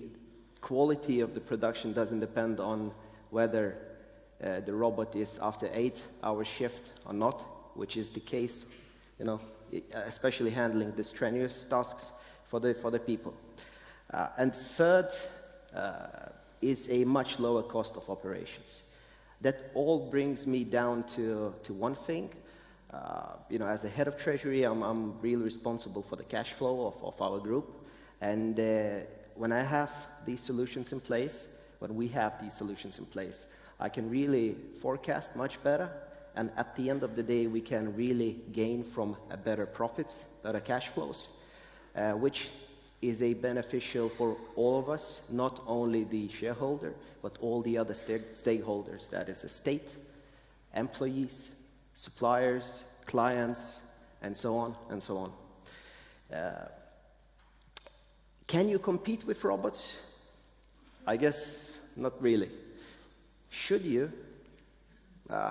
quality of the production doesn't depend on whether uh, the robot is after eight hour shift or not, which is the case, you know, especially handling the strenuous tasks for the, for the people. Uh, and third uh, is a much lower cost of operations. That all brings me down to, to one thing. Uh, you know, as a head of treasury, I'm, I'm really responsible for the cash flow of, of our group. And uh, when I have these solutions in place, when we have these solutions in place, I can really forecast much better. And at the end of the day, we can really gain from better profits, better cash flows, uh, which is a beneficial for all of us, not only the shareholder, but all the other st stakeholders, that is the state, employees, suppliers, clients, and so on and so on. Uh, can you compete with robots? I guess not really. Should you? Uh,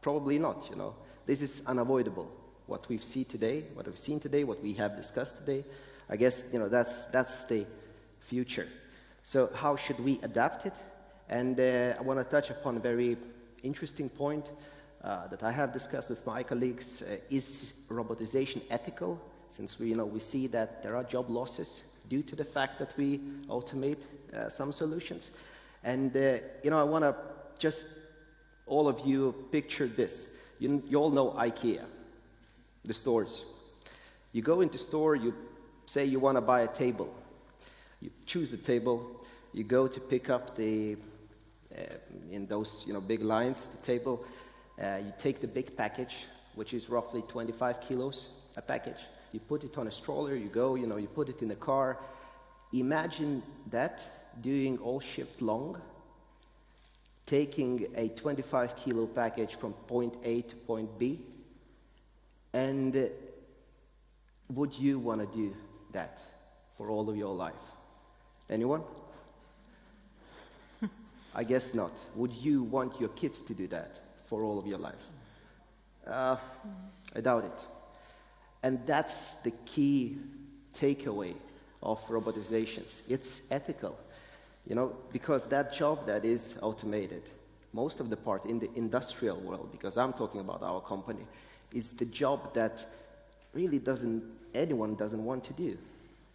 probably not, you know. This is unavoidable. What we've seen today, what we've seen today, what we have discussed today, I guess, you know, that's, that's the future. So how should we adapt it? And uh, I want to touch upon a very interesting point uh, that I have discussed with my colleagues. Uh, is robotization ethical? Since we, you know, we see that there are job losses due to the fact that we automate uh, some solutions. And, uh, you know, I want to just, all of you picture this. You, you all know IKEA, the stores. You go into store, you say you want to buy a table. You choose the table, you go to pick up the, uh, in those you know, big lines, the table, uh, you take the big package, which is roughly 25 kilos a package. You put it on a stroller, you go, you know, you put it in a car. Imagine that doing all shift long, taking a 25 kilo package from point A to point B, and would you want to do that for all of your life? Anyone? I guess not. Would you want your kids to do that for all of your life? Uh, I doubt it. And that's the key takeaway of robotizations. It's ethical, you know, because that job that is automated, most of the part in the industrial world, because I'm talking about our company, is the job that really doesn't, anyone doesn't want to do.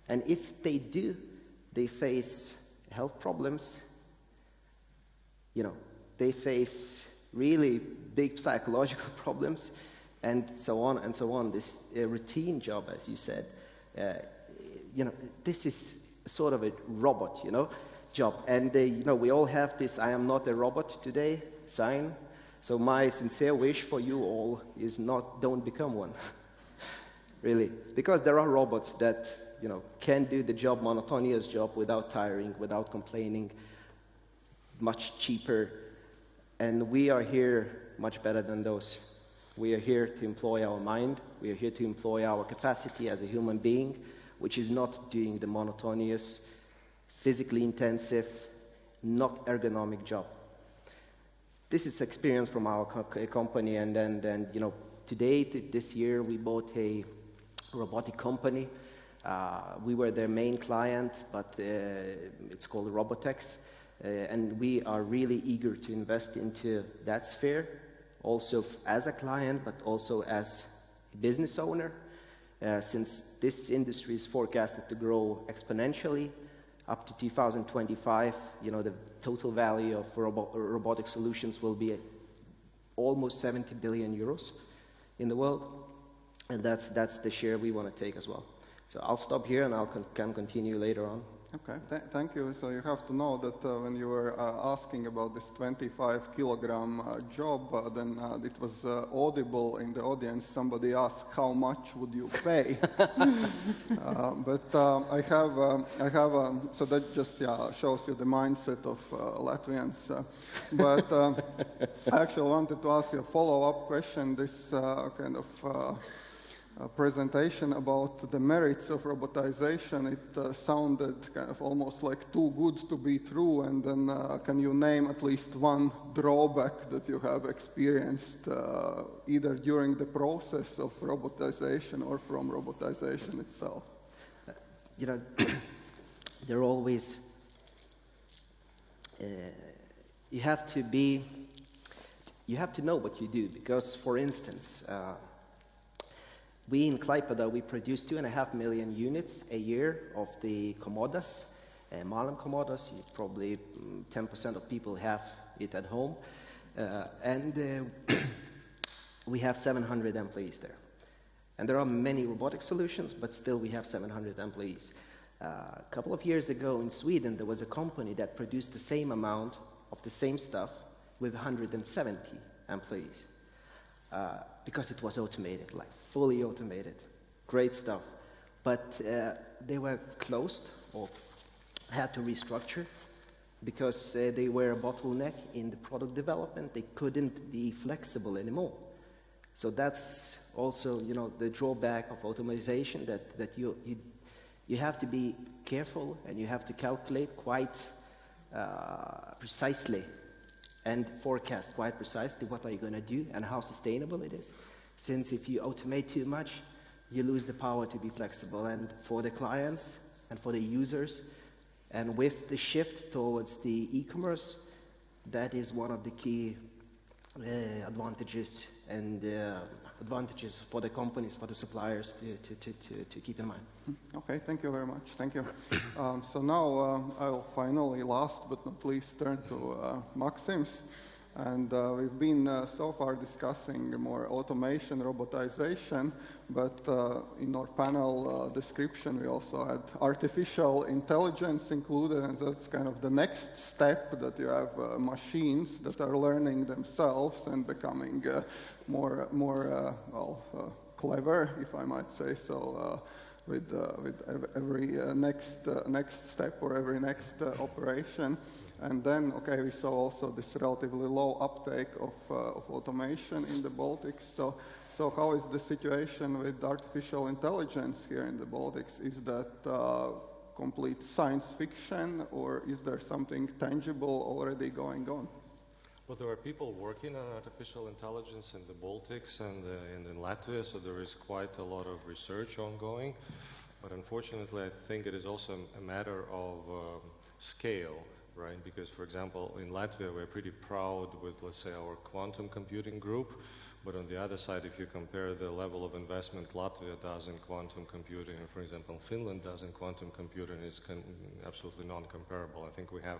And if they do, they face health problems, you know, they face really big psychological problems, and so on and so on. This uh, routine job, as you said, uh, you know, this is sort of a robot, you know, job. And, uh, you know, we all have this I am not a robot today sign. So my sincere wish for you all is not don't become one. really. Because there are robots that, you know, can do the job, monotonous job without tiring, without complaining, much cheaper. And we are here much better than those. We are here to employ our mind. We are here to employ our capacity as a human being which is not doing the monotonous, physically intensive, not ergonomic job. This is experience from our co company, and then, then you know, today, this year, we bought a robotic company. Uh, we were their main client, but uh, it's called Robotex. Uh, and we are really eager to invest into that sphere, also as a client, but also as a business owner. Uh, since this industry is forecasted to grow exponentially up to 2025, you know, the total value of robo robotic solutions will be almost 70 billion euros in the world. And that's, that's the share we want to take as well. So I'll stop here and I'll con can continue later on. Okay, Th thank you. So you have to know that uh, when you were uh, asking about this 25 kilogram uh, job, uh, then uh, it was uh, audible in the audience. Somebody asked, "How much would you pay?" but I have, um, I have. Um, so that just yeah, shows you the mindset of Latvians. but I actually wanted to ask you a follow-up question. This kind of uh, presentation about the merits of robotization, it uh, sounded kind of almost like too good to be true. And then, uh, can you name at least one drawback that you have experienced uh, either during the process of robotization or from robotization itself? You know, there are always, uh, you have to be, you have to know what you do because, for instance, uh, we in Klaipeda, we produce two and a half million units a year of the Komodas, uh, Malm Komodas. Probably mm, 10% of people have it at home. Uh, and uh, we have 700 employees there. And there are many robotic solutions, but still we have 700 employees. Uh, a couple of years ago in Sweden, there was a company that produced the same amount of the same stuff with 170 employees uh, because it was automated, like fully automated. Great stuff. But uh, they were closed or had to restructure because uh, they were a bottleneck in the product development. They couldn't be flexible anymore. So that's also, you know, the drawback of automation that, that you, you, you have to be careful and you have to calculate quite uh, precisely and forecast quite precisely what are you going to do and how sustainable it is. Since if you automate too much, you lose the power to be flexible. And for the clients and for the users, and with the shift towards the e-commerce, that is one of the key uh, advantages and uh, advantages for the companies, for the suppliers to, to, to, to, to keep in mind. Okay, thank you very much. Thank you. Um, so now um, I'll finally, last but not least, turn to uh, Maxims. And uh, we've been uh, so far discussing more automation, robotization, but uh, in our panel uh, description we also had artificial intelligence included, and that's kind of the next step that you have uh, machines that are learning themselves and becoming uh, more, more well, clever, if I might say so with, uh, with every uh, next, uh, next step or every next operation. And then, okay, we saw also this relatively low uptake of, uh, of automation in the Baltics. So, so how is the situation with artificial intelligence here in the Baltics? Is that uh, complete science fiction or is there something tangible already going on? Well, there are people working on artificial intelligence in the Baltics and, uh, and in Latvia, so there is quite a lot of research ongoing. But unfortunately, I think it is also a matter of um, scale right? Because, for example, in Latvia, we're pretty proud with, let's say, our quantum computing group. But on the other side, if you compare the level of investment Latvia does in quantum computing, and for example, Finland does in quantum computing, it's absolutely non-comparable. I think we have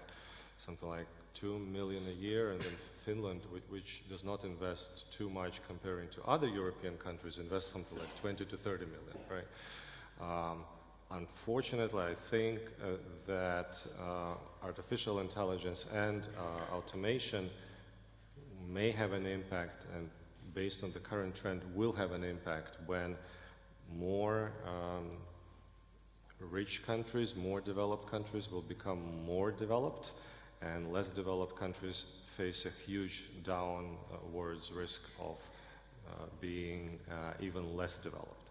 something like 2 million a year, and then Finland, which, does not invest too much comparing to other European countries, invests something like 20 to 30 million, right? Um, Unfortunately, I think uh, that uh, artificial intelligence and uh, automation may have an impact, and based on the current trend, will have an impact when more um, rich countries, more developed countries will become more developed, and less developed countries face a huge downwards risk of uh, being uh, even less developed.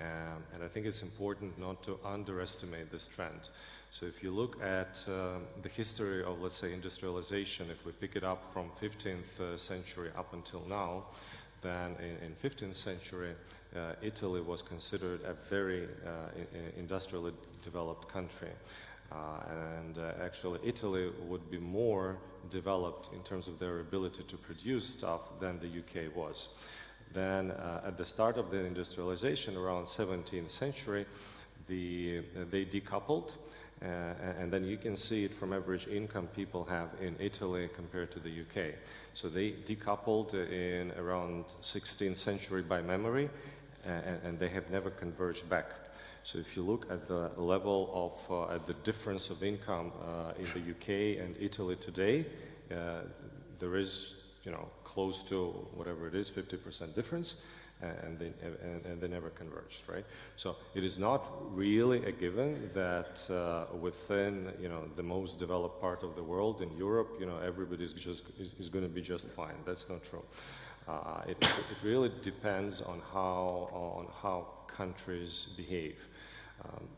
Um, and I think it's important not to underestimate this trend. So if you look at uh, the history of, let's say, industrialization, if we pick it up from 15th uh, century up until now, then in, in 15th century, uh, Italy was considered a very uh, industrially developed country. Uh, and uh, actually, Italy would be more developed in terms of their ability to produce stuff than the UK was. Then uh, at the start of the industrialization around 17th century, the, they decoupled. Uh, and then you can see it from average income people have in Italy compared to the UK. So they decoupled in around 16th century by memory, and, and they have never converged back. So if you look at the level of, uh, at the difference of income uh, in the UK and Italy today, uh, there is you know, close to whatever it is, 50% difference, and they, and, and, they never converged, right? So it is not really a given that uh, within, you know, the most developed part of the world, in Europe, you know, everybody is just is, is going to be just fine. That's not true. Uh, it, it really depends on how, on how countries behave. Um,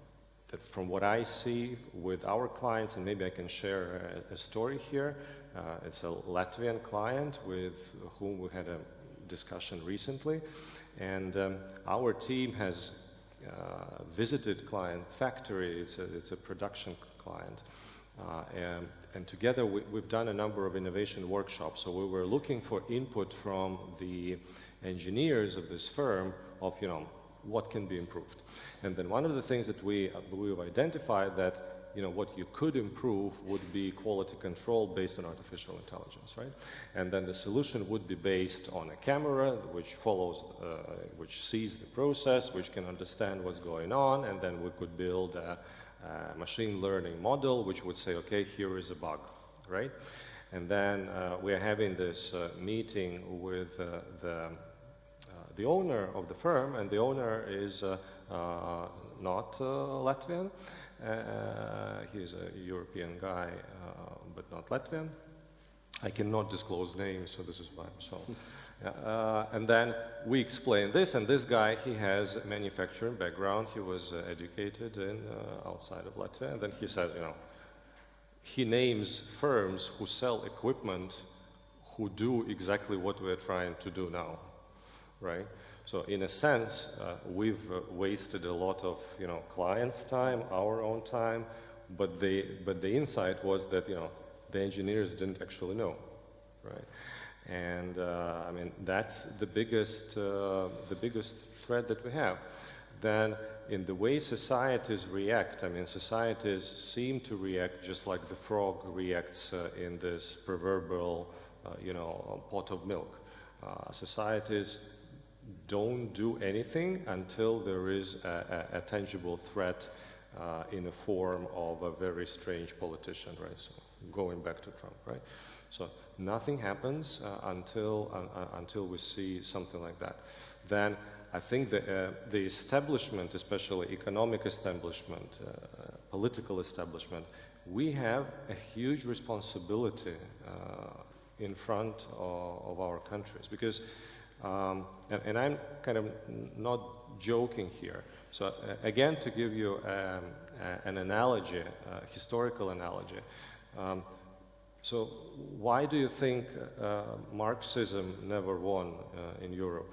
that from what I see with our clients, and maybe I can share a, a story here, uh, it's a Latvian client with whom we had a discussion recently, and um, our team has uh, visited client factory. It's a, it's a production client. Uh, and, and, together we, have done a number of innovation workshops. So we were looking for input from the engineers of this firm of, you know, what can be improved. And then one of the things that we, we've identified that you know, what you could improve would be quality control based on artificial intelligence, right? And then the solution would be based on a camera which follows, uh, which sees the process, which can understand what's going on, and then we could build a, a machine learning model which would say, okay, here is a bug, right? And then uh, we are having this uh, meeting with uh, the, the owner of the firm, and the owner is uh, not Latvian. Uh, he's a European guy, uh, but not Latvian. I cannot disclose names, so this is by himself. Uh, and then we explain this, and this guy, he has a manufacturing background. He was uh, educated in uh, outside of Latvia, and then he says, you know, he names firms who sell equipment who do exactly what we're trying to do now, right? So in a sense, uh, we've uh, wasted a lot of you know clients' time, our own time, but the but the insight was that you know the engineers didn't actually know, right? And uh, I mean that's the biggest uh, the biggest threat that we have. Then in the way societies react, I mean societies seem to react just like the frog reacts uh, in this proverbial uh, you know pot of milk. societies don't do anything until there is a, a, a tangible threat uh, in the form of a very strange politician, right? So going back to Trump, right? So nothing happens uh, until uh, uh until we see something like that. Then I think the uh, the establishment, especially economic establishment, uh, political establishment, we have a huge responsibility in front of, of our countries because um, and, and, I'm kind of not joking here. So uh, again, to give you um, an analogy, a historical analogy, um, so why do you think uh, Marxism never won uh, in Europe?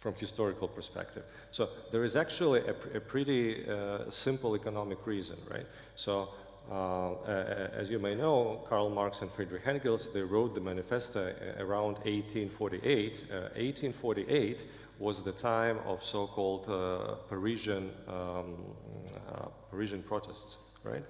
From historical perspective. So there is actually a, a pretty uh, simple economic reason, right? So uh, as you may know, Karl Marx and Friedrich Engels, they wrote the manifesto uh, around 1848. 1848 uh, was the time of so-called Parisian, um, Parisian protests, right?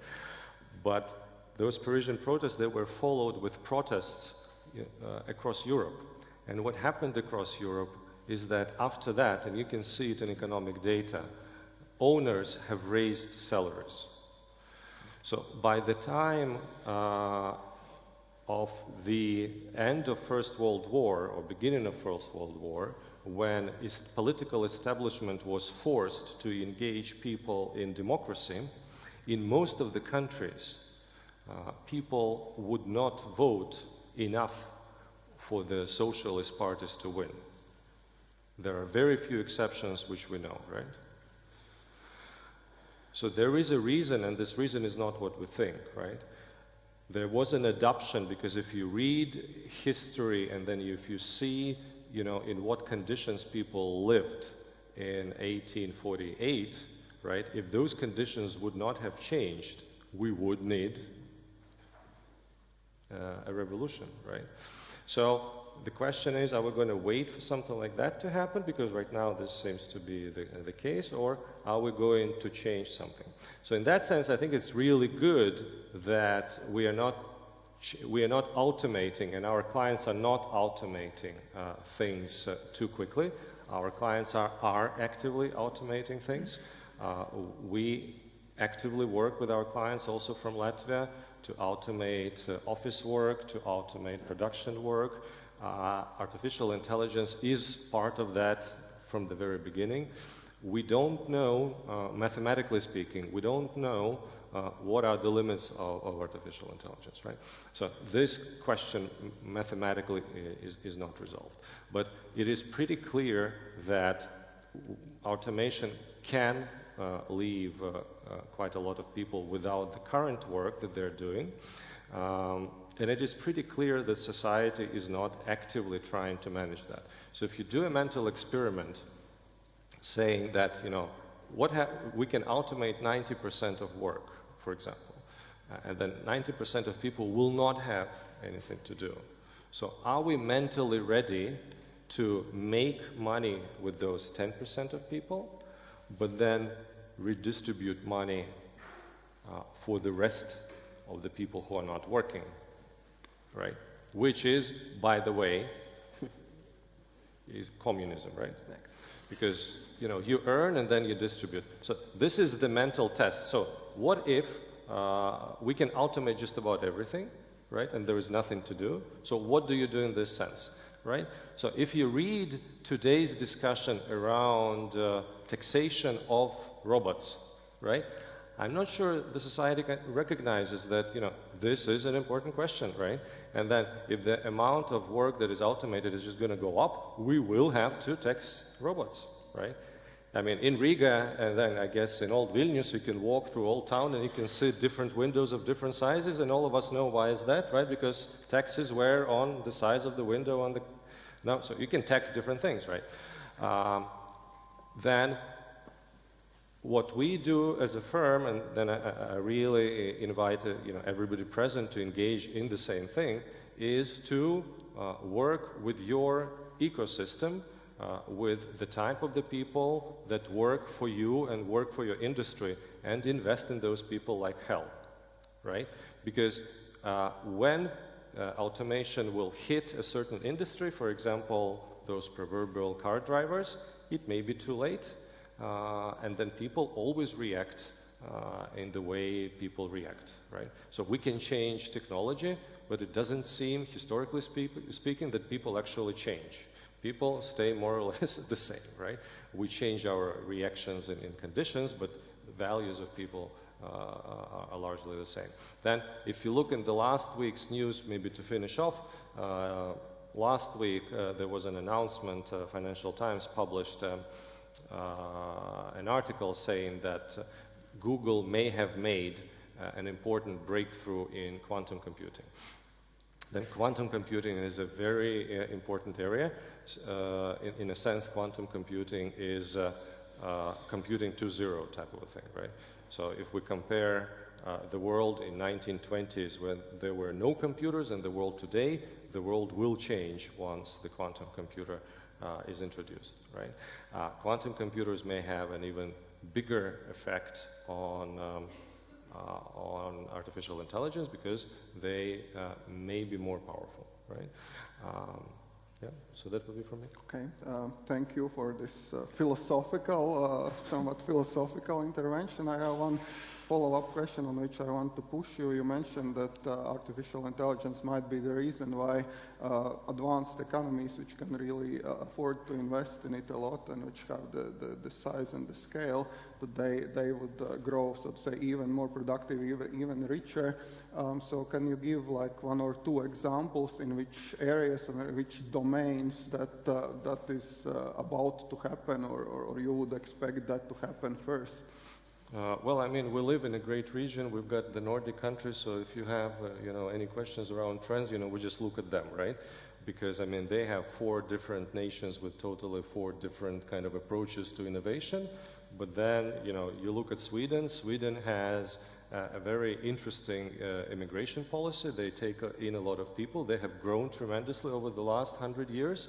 But those Parisian protests, they were followed with protests uh, across Europe. And what happened across Europe is that after that, and you can see it in economic data, owners have raised salaries. So by the time uh, of the end of First World War or beginning of First World War, when political establishment was forced to engage people in democracy, in most of the countries, uh, people would not vote enough for the socialist parties to win. There are very few exceptions which we know, right? So there is a reason, and this reason is not what we think, right? There was an adoption because if you read history and then if you see, you know, in what conditions people lived in 1848, right? If those conditions would not have changed, we would need uh, a revolution, right? So the question is, are we going to wait for something like that to happen? Because right now this seems to be the, the case, or are we going to change something? So in that sense, I think it's really good that we are not we are not automating, and our clients are not automating uh, things uh, too quickly. Our clients are, are actively automating things. Uh, we actively work with our clients also from Latvia to automate uh, office work, to automate production work, artificial intelligence is part of that from the very beginning. We don't know, uh, mathematically speaking, we don't know uh, what are the limits of, of, artificial intelligence, right? So this question mathematically is, is not resolved. But it is pretty clear that automation can uh, leave uh, uh, quite a lot of people without the current work that they're doing. Um, and it is pretty clear that society is not actively trying to manage that. So if you do a mental experiment saying that, you know, what we can automate 90% of work, for example, uh, and then 90% of people will not have anything to do. So are we mentally ready to make money with those 10% of people, but then redistribute money uh, for the rest of the people who are not working, right? Which is, by the way, is communism, right? Because you know you earn and then you distribute. So this is the mental test. So what if uh, we can automate just about everything, right? And there is nothing to do. So what do you do in this sense? right? So if you read today's discussion around uh, taxation of robots, right? I'm not sure the society recognizes that, you know, this is an important question, right? And that if the amount of work that is automated is just going to go up, we will have to tax robots, right? I mean, in Riga, and then I guess in Old Vilnius, you can walk through Old Town and you can see different windows of different sizes, and all of us know why is that, right? Because taxes were on the size of the window on the. No, so you can tax different things, right? Um, then what we do as a firm, and then I, I really invite uh, you know, everybody present to engage in the same thing, is to uh, work with your ecosystem uh, with the type of the people that work for you and work for your industry and invest in those people like hell, right? Because uh, when uh, automation will hit a certain industry, for example, those proverbial car drivers, it may be too late. Uh, and then people always react uh, in the way people react, right? So we can change technology, but it doesn't seem, historically speak speaking, that people actually change people stay more or less the same, right? We change our reactions and, in conditions, but the values of people uh, are largely the same. Then, if you look in the last week's news, maybe to finish off, uh, last week uh, there was an announcement, uh, Financial Times published um, an article saying that Google may have made uh, an important breakthrough in quantum computing. Then quantum computing is a very uh, important area. Uh, in, in, a sense, quantum computing is uh, uh computing to zero type of a thing, right? So if we compare uh, the world in 1920s when there were no computers and the world today, the world will change once the quantum computer uh, is introduced, right? quantum computers may have an even bigger effect on um, uh, on artificial intelligence because they uh, may be more powerful, right? Um, yeah, so that would be for me. Okay, uh, thank you for this uh, philosophical, uh, somewhat philosophical intervention. I have one follow-up question on which I want to push you. You mentioned that uh, artificial intelligence might be the reason why uh, advanced economies, which can really uh, afford to invest in it a lot and which have the, the, the size and the scale, that they, they would uh, grow, so to say, even more productive, even, even richer. Um, so can you give like one or two examples in which areas or which domains that, uh, that is uh, about to happen or, or, or you would expect that to happen first? Uh, well, I mean, we live in a great region. We've got the Nordic countries, so if you have, uh, you know, any questions around trends, you know, we just look at them, right? Because, I mean, they have four different nations with totally four different kind of approaches to innovation. But then, you know, you look at Sweden. Sweden has uh, a very interesting uh, immigration policy. They take uh, in a lot of people. They have grown tremendously over the last hundred years.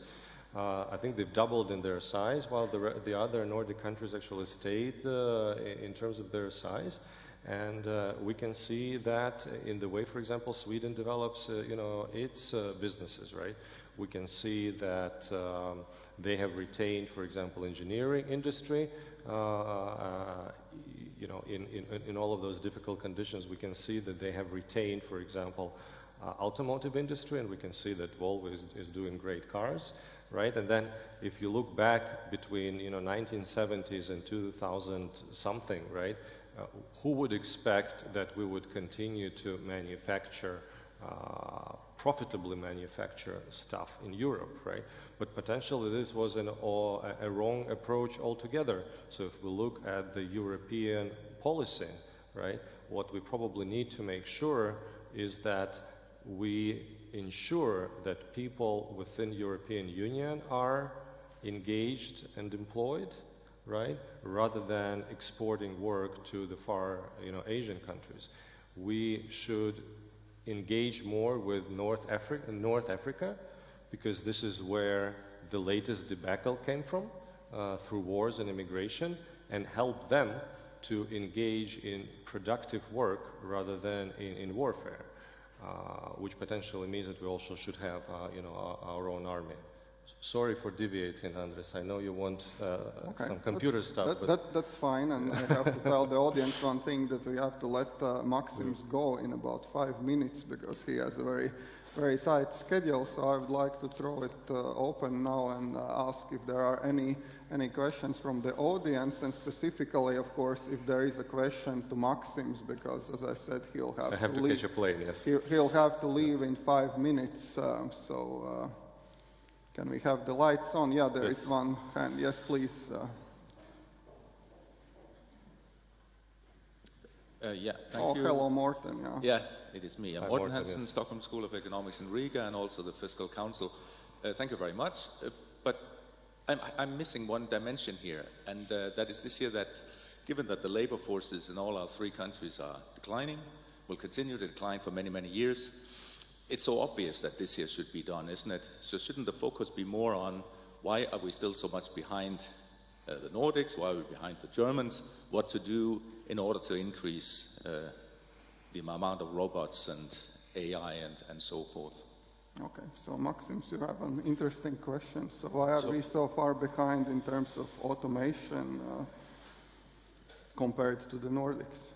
Uh, I think they've doubled in their size, while the, the other Nordic countries actually stayed uh, in terms of their size. And uh, we can see that in the way, for example, Sweden develops, uh, you know, its uh, businesses, right? We can see that um, they have retained, for example, engineering industry. You know, in, in, in all of those difficult conditions, we can see that they have retained, for example, automotive industry, and we can see that Volvo is, is doing great cars right? And then if you look back between, you know, 1970s and 2000 something, right? uh, who would expect that we would continue to manufacture, uh, profitably manufacture stuff in Europe, right? But potentially this was an, or a, a wrong approach altogether. So if we look at the European policy, right, what we probably need to make sure is that we ensure that people within European Union are engaged and employed, right, rather than exporting work to the far, you know, Asian countries. We should engage more with North Africa, North Africa because this is where the latest debacle came from uh, through wars and immigration, and help them to engage in productive work rather than in, in warfare, which potentially means that we also should have, uh, you know, our, our own army. Sorry for deviating, Andres. I know you want uh, Okay, some computer that's, stuff, that, but that, that's fine, and I have to tell the audience one thing that we have to let uh, Maxims go in about five minutes because he has a very, very tight schedule. So I would like to throw it uh, open now and uh, ask if there are any any questions from the audience, and specifically, of course, if there is a question to Maxims, because as I said, he'll have, I have to leave. catch a plane, yes. He'll, he'll have to leave in five minutes. Um, so. Uh, can we have the lights on? Yeah, there is Yes. one hand. Yes, please. Uh, Uh, yeah, thank oh, you. hello, Morten. Yeah. Yeah, it is me. I'm Hi, Morten Morten, Hansen, yes. Stockholm School of Economics in Riga, and also the Fiscal Council. Uh, thank you very much. Uh, but I'm, I'm missing one dimension here, and uh, that is this year that given that the labor forces in all our three countries are declining, will continue to decline for many, many years, it's so obvious that this year should be done, isn't it? So shouldn't the focus be more on why are we still so much behind uh, the Nordics, why are we behind the Germans, what to do in order to increase uh, the amount of robots and AI and, and so forth. Okay, so Maxims, you have an interesting question. So why are So- we so far behind in terms of automation uh, compared to the Nordics?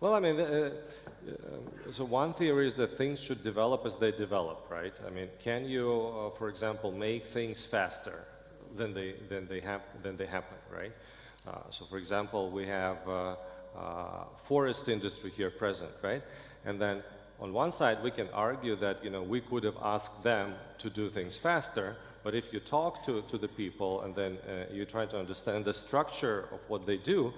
Well, I mean, uh, uh, so one theory is that things should develop as they develop, right? I mean, can you, uh, for example, make things faster than they than they hap- than they happen, right? Uh, so, for example, we have uh, forest industry here present, right? And then on one side, we can argue that you know we could have asked them to do things faster, but if you talk to, to the people and then uh, you try to understand the structure of what they do,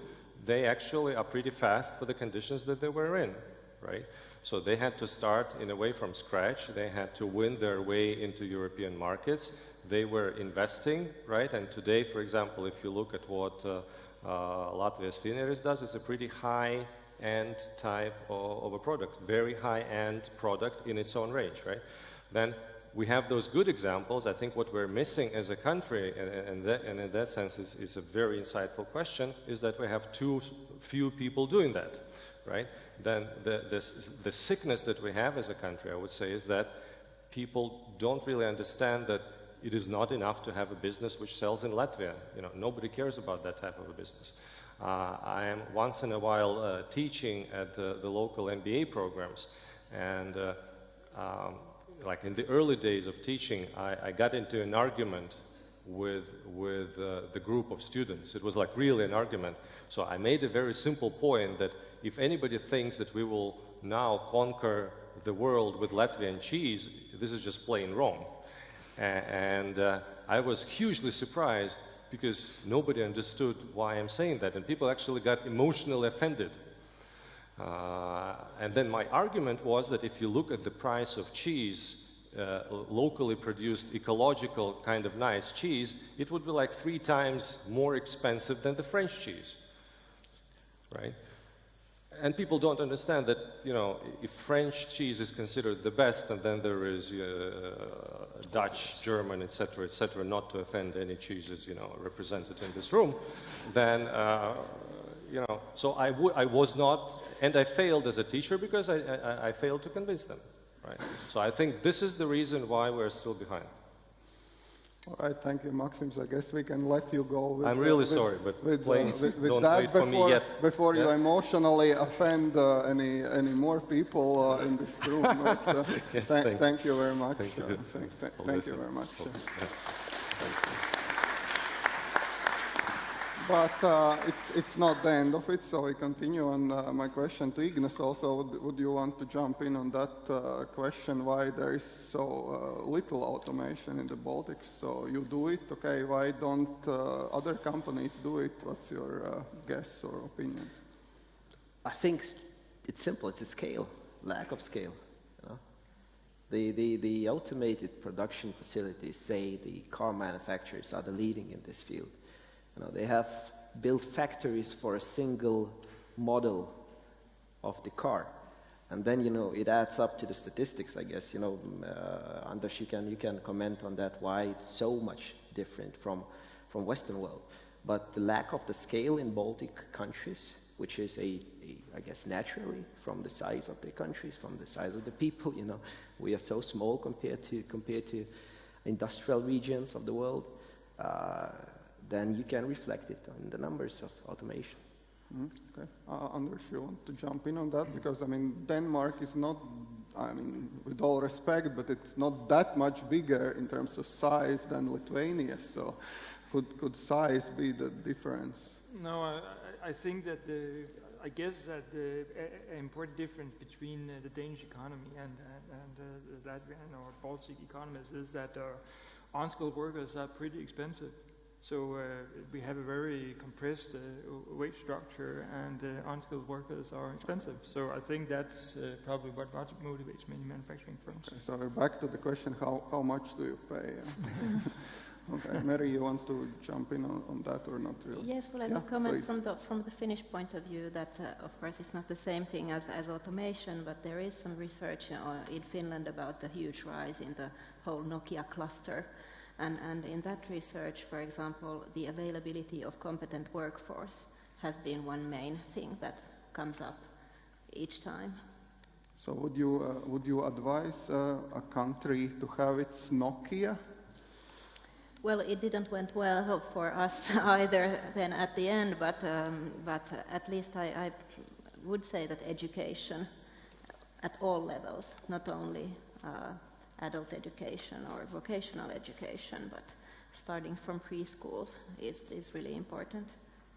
they actually are pretty fast for the conditions that they were in, right? So they had to start in a way from scratch. They had to win their way into European markets. They were investing, right? And today, for example, if you look at what uh, uh, Latvijas Finieris does, it's a pretty high-end type of, of a product, very high-end product in its own range, right? Then we have those good examples. I think what we're missing as a country, and, and, that, and in that sense is, is a very insightful question, is that we have too few people doing that, right? Then the, the, the sickness that we have as a country, I would say, is that people don't really understand that it is not enough to have a business which sells in Latvia. You know, nobody cares about that type of a business. Uh, I am once in a while uh, teaching at uh, the local MBA programs, and uh, um, like in the early days of teaching, I, I got into an argument with, with uh, the group of students. It was like really an argument. So I made a very simple point that if anybody thinks that we will now conquer the world with Latvian cheese, this is just plain wrong. And uh, I was hugely surprised because nobody understood why I'm saying that, and people actually got emotionally offended. Uh, and then my argument was that if you look at the price of cheese, uh, locally produced, ecological kind of nice cheese, it would be like three times more expensive than the French cheese, right? And people don't understand that, you know, if French cheese is considered the best, and then there is uh, Dutch, German, etc., etc., not to offend any cheeses, you know, represented in this room, then, uh, you know, so I, was not, and I failed as a teacher because I, I, I failed to convince them, right? So I think this is the reason why we're still behind. All right, thank you, Maxims. I guess we can let you go. With, I'm really with- sorry, but with, please with, with don't that wait for before, me yet. Before you emotionally offend uh, any any more people uh, in this room. uh, so Yes, thank, thank- thank you very much. Thank you. uh, thank thank- you very much. Oh, uh. yeah. Thank you. But uh, it's, it's not the end of it, so we continue. And uh, my question to Ignas also, would, would you want to jump in on that uh, question, why there is so uh, little automation in the Baltics? So you do it, okay, why don't uh, other companies do it? What's your uh, guess or opinion? I think it's simple. It's a scale, lack of scale. The, the, the automated production facilities say the car manufacturers are the leading in this field. You know, they have built factories for a single model of the car. And then, you know, it adds up to the statistics, I guess. You know, mm, uh, Anders, you can, you can comment on that, why it's so much different from, from Western world. But the lack of the scale in Baltic countries, which is a, a, I guess, naturally from the size of the countries, from the size of the people, you know, we are so small compared to, compared to industrial regions of the world. Uh, then you can reflect it on the numbers of automation. Mm, Okay. Uh, Anders, you want to jump in on that? Because, I mean, Denmark is not, I mean, with all respect, but it's not that much bigger in terms of size than Lithuania. So could, could size be the difference? No, I, I- I think that the, I guess that the a- a- important difference between uh, the Danish economy and, and, and uh, the Latvian or Baltic economies is that uh, unskilled workers are pretty expensive. So uh, we have a very compressed uh, wage structure and uh, unskilled workers are expensive. So I think that's uh, probably what mot- motivates many manufacturing firms. Okay, so we're back to the question, how, how much do you pay? okay, Mary, you want to jump in on, on that or not really? Yes, well, I Yeah, comment please. from the, from the Finnish point of view that, uh, of course, it's not the same thing as, as automation, but there is some research uh, in Finland about the huge rise in the whole Nokia cluster. And, and in that research, for example, the availability of competent workforce has been one main thing that comes up each time. So would you, uh, would you advise uh, a country to have its Nokia? Well, it didn't went well for us either then at the end, but, um, but at least I, I would say that education at all levels, not only uh, adult education or vocational education, but starting from preschool is, is really important.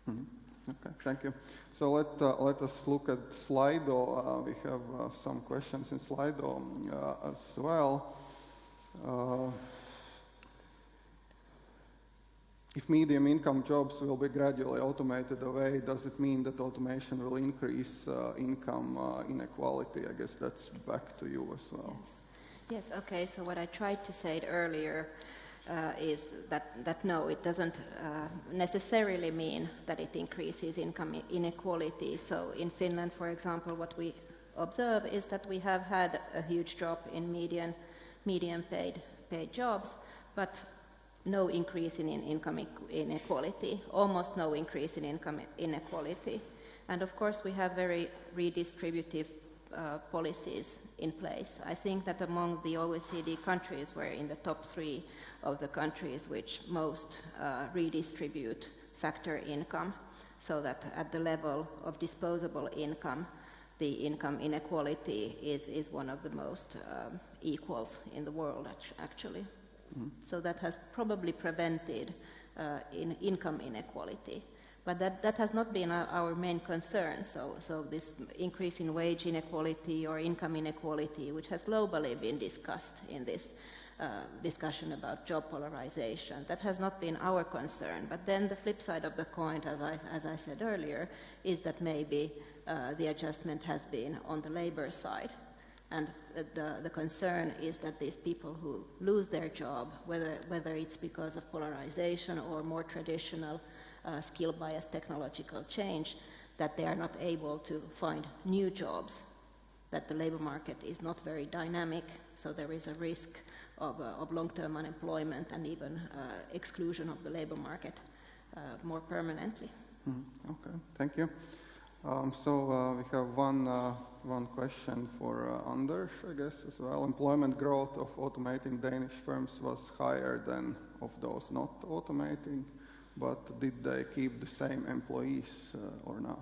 Mhm. Okay, thank you. So let, uh, let us look at Slido. Uh, we have uh, some questions in Slido um, uh, as well. Uh, if medium income jobs will be gradually automated away, does it mean that automation will increase uh, income uh, inequality? I guess that's back to you as well. Yes. Yes, okay, so what I tried to say earlier uh, is that, that no, it doesn't uh, necessarily mean that it increases income inequality. So in Finland, for example, what we observe is that we have had a huge drop in median, median paid, paid jobs, but no increase in, in income inequality, almost no increase in income inequality. And of course, we have very redistributive uh, policies in place. I think that among the OECD countries, we're in the top three of the countries which most uh, redistribute factor income, so that at the level of disposable income, the income inequality is, is one of the most um, equals in the world, act- actually. So that has probably prevented uh, in income inequality. But that, that has not been our, main concern. So, so this increase in wage inequality or income inequality, which has globally been discussed in this uh, discussion about job polarization, that has not been our concern. But then the flip side of the coin, as I, as I said earlier, is that maybe uh, the adjustment has been on the labor side. And the, the concern is that these people who lose their job, whether, whether it's because of polarization or more traditional uh, skill bias technological change, that they are not able to find new jobs, that the labor market is not very dynamic, so there is a risk of, uh, of long-term unemployment and even uh, exclusion of the labor market uh, more permanently. Mhm, Okay, thank you. Um, so uh, we have one, uh, one question for Anders, I guess, as well. Employment growth of automating Danish firms was higher than of those not automating, but did they keep the same employees uh, or not?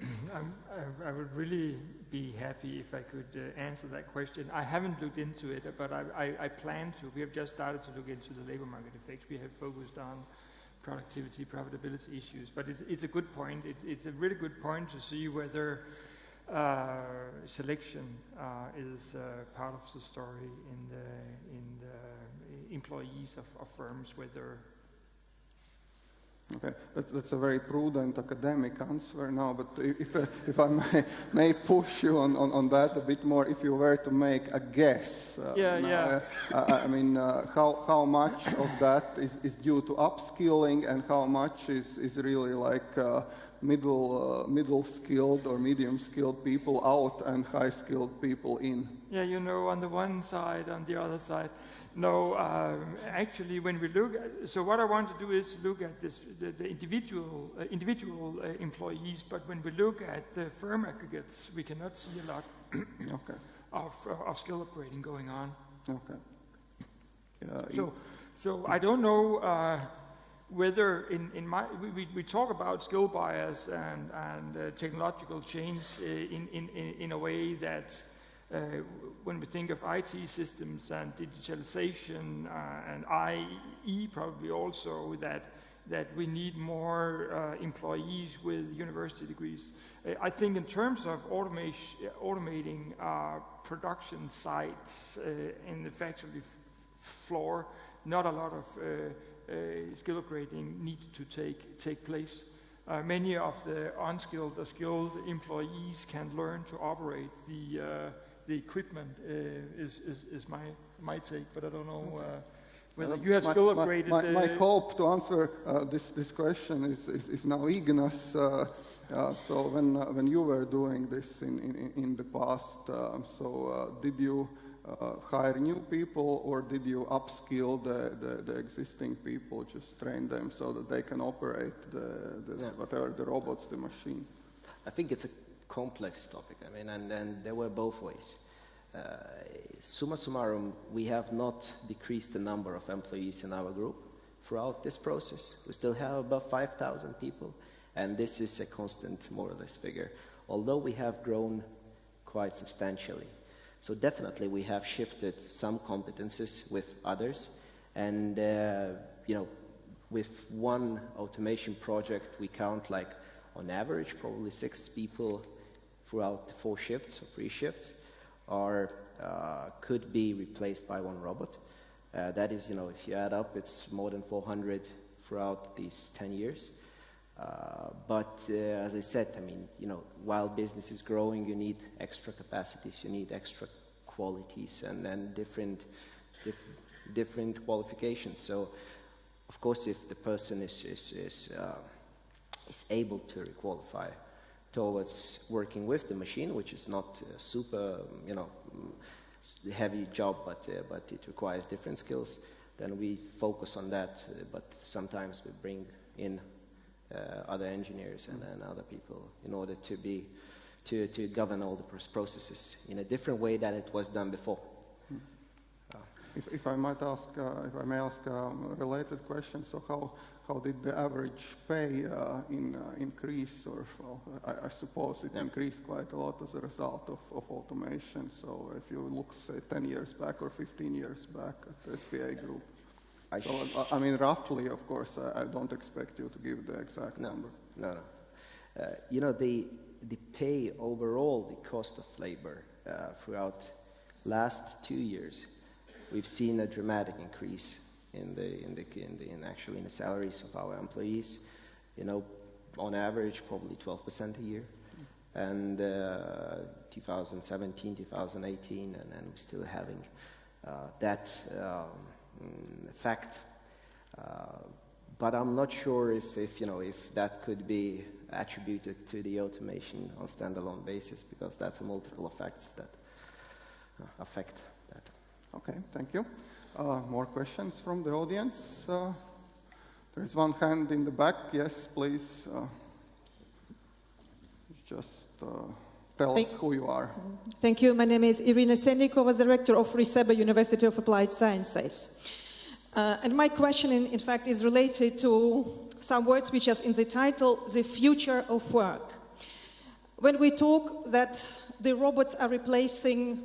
I, I would really be happy if I could uh, answer that question. I haven't looked into it, but I, I, I plan to. We have just started to look into the labor market effects. We have focused on productivity, profitability issues. But it's, it's a good point. It's, it's a really good point to see whether uh, selection uh, is uh, part of the story in the, in the employees of, of firms, whether Okay, that, that's a very prudent academic answer now, but if, uh, if I may, may push you on, on, on, that a bit more, if you were to make a guess. Uh, yeah, now, yeah. Uh, I mean, uh, how, how much of that is, is due to upskilling and how much is, is really like uh, middle, uh, middle skilled or medium skilled people out and high skilled people in? Yeah, you know, on the one side, on the other side. No, um, actually, when we look, at, so what I want to do is look at this, the, the individual, uh, individual uh, employees, but when we look at the firm aggregates, we cannot see a lot okay. of, uh, of skill upgrading going on. Okay. So, so I don't know uh, whether in, in my, we, we talk about skill bias and, and uh, technological change uh, in, in, in a way that uh, when we think of IT systems and digitalization uh, and IE probably also that that we need more uh, employees with university degrees. Uh, I think in terms of automating uh, production sites uh, in the factory floor, not a lot of skill upgrading needs to take, take place. many of the unskilled or skilled employees can learn to operate the the equipment uh, is, is, is my, my take, but I don't know uh, whether you have my, still upgraded. My, my, my hope to answer uh, this, this question is, is, is now Ignas. Uh, so when, uh, when you were doing this in, in, in the past, um, so uh, did you hire new people or did you upskill the, the, the, existing people, just train them so that they can operate the, the yeah. whatever the robots, the machine? I think it's a complex topic. I mean, and, and there were both ways. Uh, summa summarum, we have not decreased the number of employees in our group throughout this process. We still have about 5,000 people, and this is a constant, more or less, figure, although we have grown quite substantially. So definitely we have shifted some competences with others, and uh, you know, with one automation project, we count like on average probably six people throughout the four shifts or three shifts are, uh, could be replaced by one robot. Uh, that is, you know, if you add up, it's more than 400 throughout these 10 years. Uh, but uh, as I said, I mean, you know, while business is growing, you need extra capacities, you need extra qualities, and then different, dif different qualifications. So, of course, if the person is is is, uh, is able to requalify, towards working with the machine, which is not a super, you know, heavy job, but, uh, but it requires different skills, then we focus on that. Uh, but sometimes we bring in uh, other engineers and, and other people in order to be, to, to govern all the processes in a different way than it was done before. If, if, I might ask, uh, if I may ask um, a related question, so how, how did the average pay uh, in, uh, increase? Or well, I, I, suppose it yeah. increased quite a lot as a result of, of automation. So if you look, say, 10 years back or 15 years back at the SBA group. I so, I mean, roughly, of course, I, I, don't expect you to give the exact no, number. No, no. Uh, you know, the, the pay overall, the cost of labor uh, throughout last two years, we've seen a dramatic increase in the, in the, in the, in actually in the salaries of our employees. You know, on average, probably 12% a year. And uh, 2017, 2018, and then we're still having uh, that um, fact. Uh, but I'm not sure if, if, you know, if that could be attributed to the automation on standalone basis, because that's a multiple effects that uh, affect. Okay, thank you. Uh, more questions from the audience? Uh, there's one hand in the back. Yes, please. Uh, just uh, tell Thank us who you are. Thank you. My name is Irina Sennikova, Director of Riseba University of Applied Sciences. Uh, and my question, in, in fact, is related to some words which are in the title, the future of work. When we talk that the robots are replacing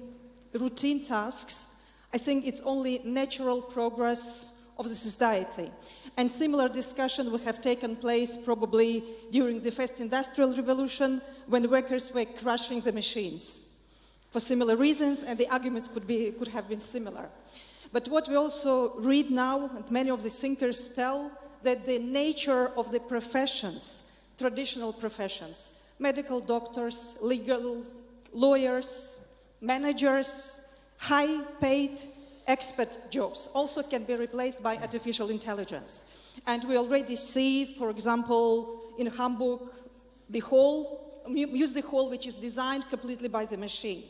routine tasks, I think it's only natural progress of the society. And similar discussion would have taken place probably during the first industrial revolution when workers were crushing the machines for similar reasons, and the arguments could, be, could have been similar. But what we also read now, and many of the thinkers tell, that the nature of the professions, traditional professions, medical doctors, legal lawyers, managers, high-paid expert jobs also can be replaced by artificial intelligence. And we already see, for example, in Hamburg, the hall, music hall which is designed completely by the machine.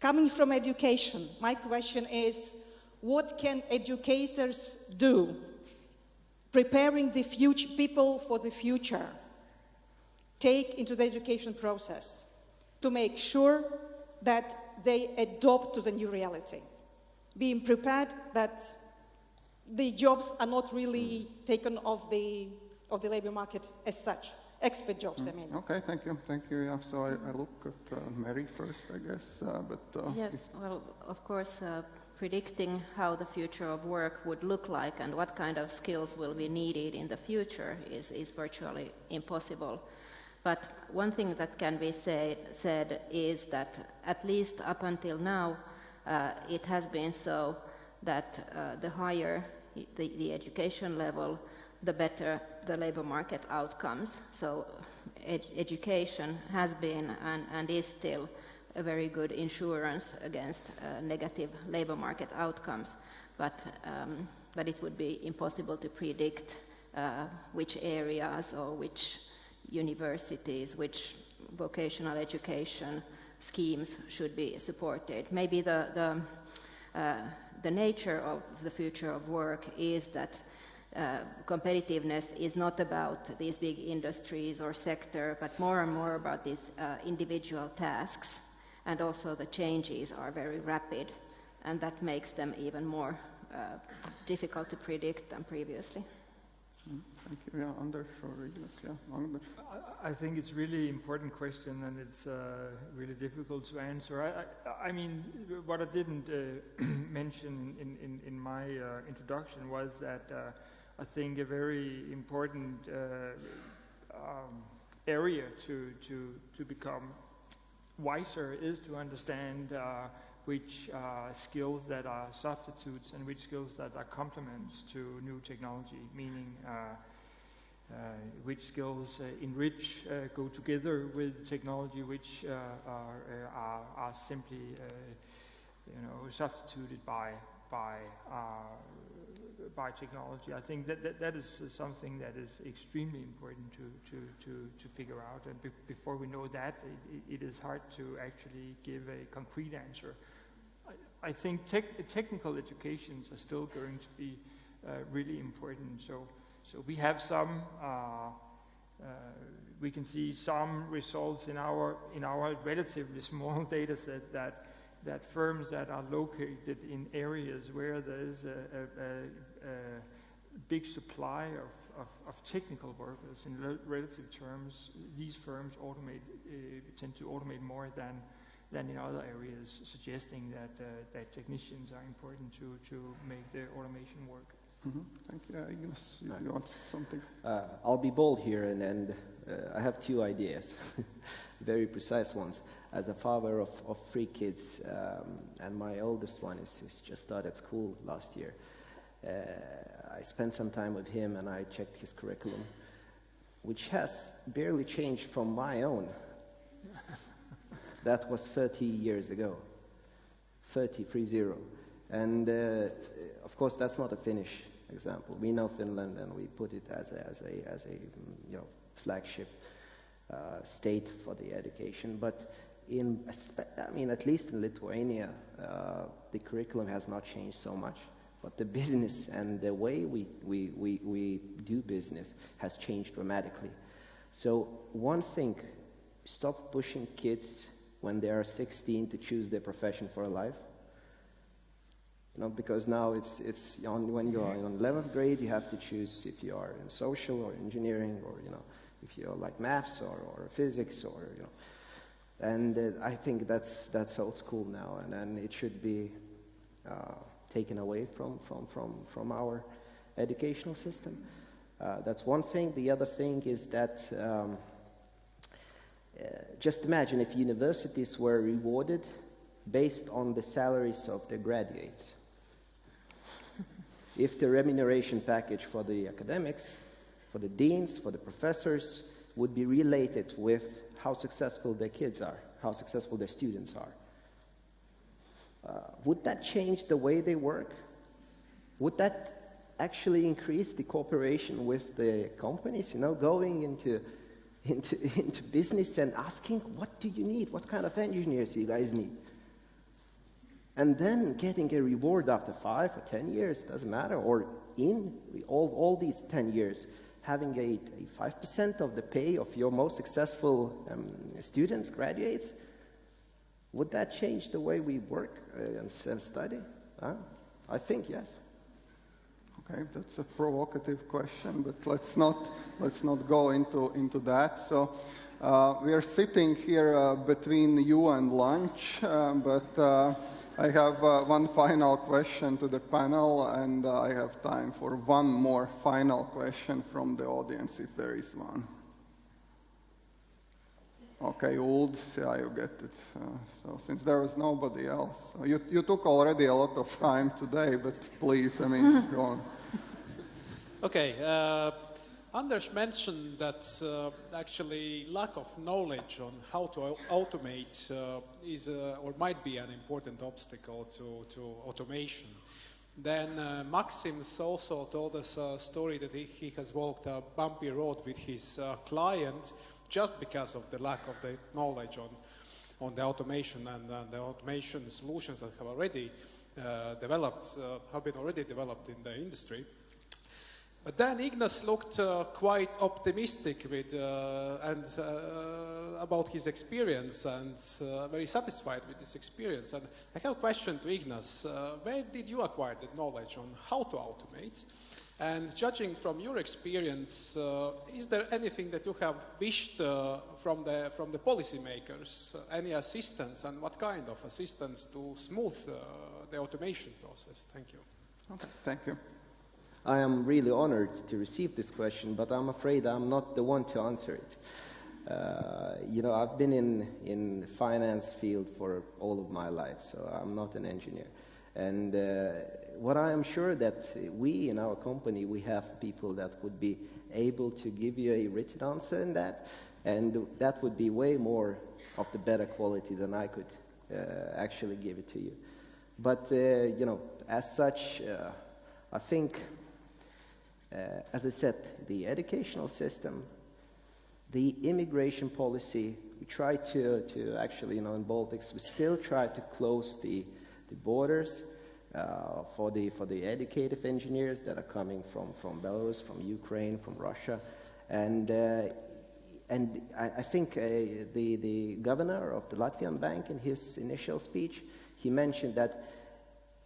Coming from education, my question is, what can educators do preparing the future, people for the future take into the education process to make sure that they adopt to the new reality, being prepared that the jobs are not really taken off the, of the labor market as such expert jobs, I mean. Okay, thank you, thank you. Yeah, so I, I look at uh, Mary first, I guess, uh, but... Uh, yes, well, of course, uh, predicting how the future of work would look like and what kind of skills will be needed in the future is, is virtually impossible. But one thing that can be say, said is that at least up until now, uh, it has been so that uh, the higher the, the education level, the better the labor market outcomes. So ed education has been and, and, is still a very good insurance against uh, negative labor market outcomes, but, um, but it would be impossible to predict uh, which areas or which universities, which vocational education schemes should be supported. Maybe the, the, uh, the nature of the future of work is that uh, competitiveness is not about these big industries or sector, but more and more about these uh, individual tasks. And also the changes are very rapid, and that makes them even more uh, difficult to predict than previously. Thank you. Yeah, Anders or Ignas. Yeah, Anders. I, I think it's really important question, and it's uh, really difficult to answer. I, I, I mean, what I didn't uh, mention in, in, in my uh, introduction was that uh, I think a very important uh, um, area to, to, to become wiser is to understand uh, which uh, skills that are substitutes and which skills that are complements to new technology, meaning uh, uh, which skills uh, enrich, go together with technology, which are, are, are, simply you know, substituted by, by by technology. I think that, that, that is something that is extremely important to, to, to, to figure out. And be, before we know that, it, it is hard to actually give a concrete answer. I, think tech, technical educations are still going to be uh, really important. So, so we have some, uh, uh, we can see some results in our, in our relatively small data set that that firms that are located in areas where there is a, a, a, a big supply of, of, of, technical workers in relative terms, these firms automate, uh, tend to automate more than, than in other areas, suggesting that, uh, that technicians are important to, to make the automation work. Mm -hmm. Thank you. Ignas, you, you want something? Uh, I'll be bold here, and, and uh, I have two ideas, very precise ones as a father of, of three kids, um, and my oldest one is, is, just started school last year. Uh, I spent some time with him and I checked his curriculum, which has barely changed from my own. that was 30 years ago. 30, 30. And uh, of course, that's not a Finnish example. We know Finland and we put it as a, as a, as a you know, flagship uh, state for the education. But in, I mean, at least in Lithuania, uh, the curriculum has not changed so much, but the business and the way we, we, we, we do business has changed dramatically. So one thing, stop pushing kids when they are 16 to choose their profession for a life. You know, because now it's, it's when you're in 11th grade, you have to choose if you are in social or engineering or, you know, if you like maths or, or physics or, you know, and uh, I think that's, that's old school now, and, and it should be uh, taken away from, from, from, from our educational system. Uh, that's one thing. The other thing is that um, just imagine if universities were rewarded based on the salaries of their graduates. if the remuneration package for the academics, for the deans, for the professors would be related with how successful their kids are, how successful their students are. Uh, would that change the way they work? Would that actually increase the cooperation with the companies, you know, going into, into, into business and asking, what do you need? What kind of engineers you guys need? And then getting a reward after five or 10 years, doesn't matter, or in all, all these 10 years, having a, a 5% of the pay of your most successful um, students, graduates, would that change the way we work uh, and, and study? Huh? I think yes. Okay, that's a provocative question, but let's not let's not go into into that. So. Uh, we are sitting here uh, between you and lunch, uh, but uh, I have uh, one final question to the panel, and uh, I have time for one more final question from the audience, if there is one. Okay, old, yeah, you get it. Uh, so since there was nobody else, so you, you took already a lot of time today, but please, I mean, go on. Okay, uh, Anders mentioned that uh, actually lack of knowledge on how to automate uh, is or might be an important obstacle to, to automation. Then uh, Maxims also told us a story that he, he, has walked a bumpy road with his uh, client just because of the lack of the knowledge on, on the automation and, and the automation solutions that have already uh, developed, uh, have been already developed in the industry. But then Ignas looked uh, quite optimistic with, uh, and, uh, about his experience and uh, very satisfied with his experience. And I have a question to Ignas. where did you acquire the knowledge on how to automate? And judging from your experience, uh, is there anything that you have wished uh, from the from the policymakers? Uh, any assistance, and what kind of assistance to smooth uh, the automation process? Thank you. Okay, thank you. I am really honored to receive this question, but I'm afraid I'm not the one to answer it. Uh, you know, I've been in in finance field for all of my life, so I'm not an engineer. And uh, what I am sure that we in our company, we have people that would be able to give you a written answer in that, and that would be way more of the better quality than I could uh, actually give it to you. But, uh, you know, as such, uh, I think, as I said, the educational system, the immigration policy, we try to, to actually, you know, in Baltics, we still try to close the the borders uh, for, the, for the educative engineers that are coming from, from Belarus, from Ukraine, from Russia. And, uh, and I, I think uh, the, the governor of the Latvian bank in his initial speech, he mentioned that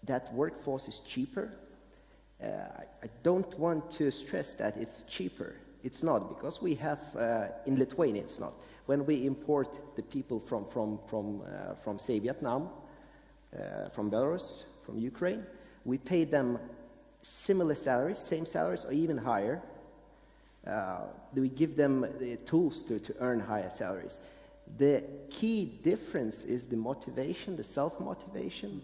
that workforce is cheaper. Uh, I, don't want to stress that it's cheaper. It's not, because we have, uh, in Lithuania it's not. When we import the people from, from, from, uh, from say, Vietnam, uh, from Belarus, from Ukraine. We pay them similar salaries, same salaries, or even higher. Uh, we give them the tools to, to earn higher salaries. The key difference is the motivation, the self motivation,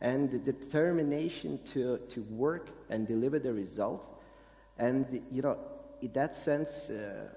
and the determination to, to work and deliver the result. And, you know, in that sense, uh,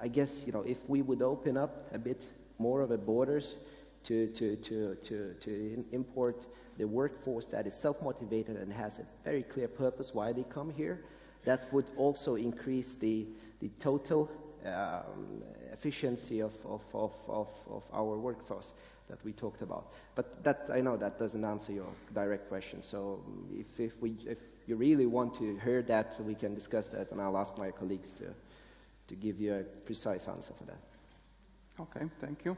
I guess, you know, if we would open up a bit more of the borders, to, to, to, to, to import the workforce that is self-motivated and has a very clear purpose why they come here. That would also increase the, the total um, efficiency of, of, of, of, of our workforce that we talked about. But that, I know that doesn't answer your direct question. So if, if, we, if you really want to hear that, we can discuss that, and I'll ask my colleagues to, to give you a precise answer for that. Okay, thank you.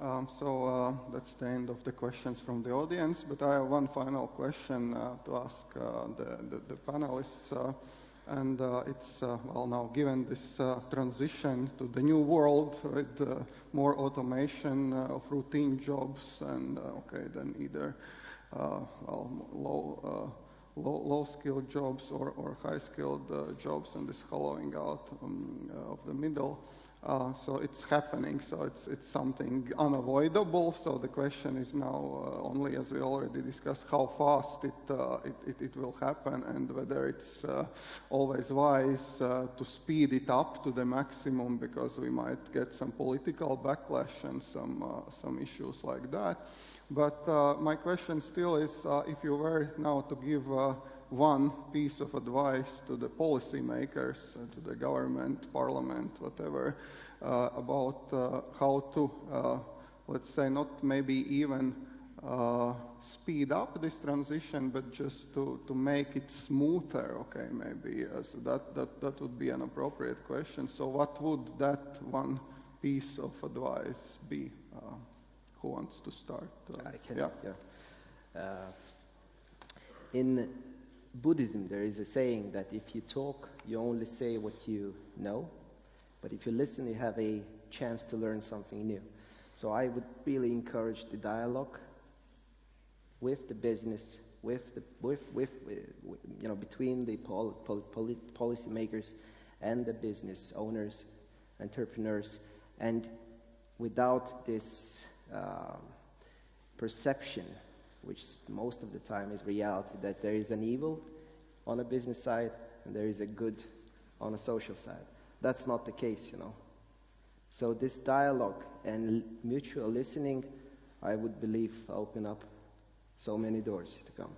Um, so uh, that's the end of the questions from the audience, but I have one final question uh, to ask uh, the, the, the, panelists. Uh, and uh, it's, uh, well, now given this transition to the new world with more automation of routine jobs and, okay, then either, well, low, low, low skilled jobs or, or high skilled uh, jobs and this hollowing out um, uh, of the middle. Uh, so it's happening, so it's, it's something unavoidable. So the question is now uh, only, as we already discussed, how fast it, uh, it, it, it, will happen and whether it's uh, always wise uh, to speed it up to the maximum because we might get some political backlash and some, uh, some issues like that. But my question still is, if you were now to give one piece of advice to the policymakers, uh, to the government, parliament, whatever, uh, about uh, how to, uh, let's say, not maybe even uh, speed up this transition, but just to, to make it smoother, okay, maybe. Uh, so that, that, that would be an appropriate question. So what would that one piece of advice be? who wants to start? I can, yeah. yeah. in Buddhism, there is a saying that if you talk, you only say what you know, but if you listen, you have a chance to learn something new. So I would really encourage the dialogue with the business, with the, with, with, with you know, between the pol, pol, and the business owners, entrepreneurs, and without this uh, perception which most of the time is reality, that there is an evil on a business side and there is a good on a social side. That's not the case, you know. So this dialogue and mutual listening, I would believe, open up so many doors to come.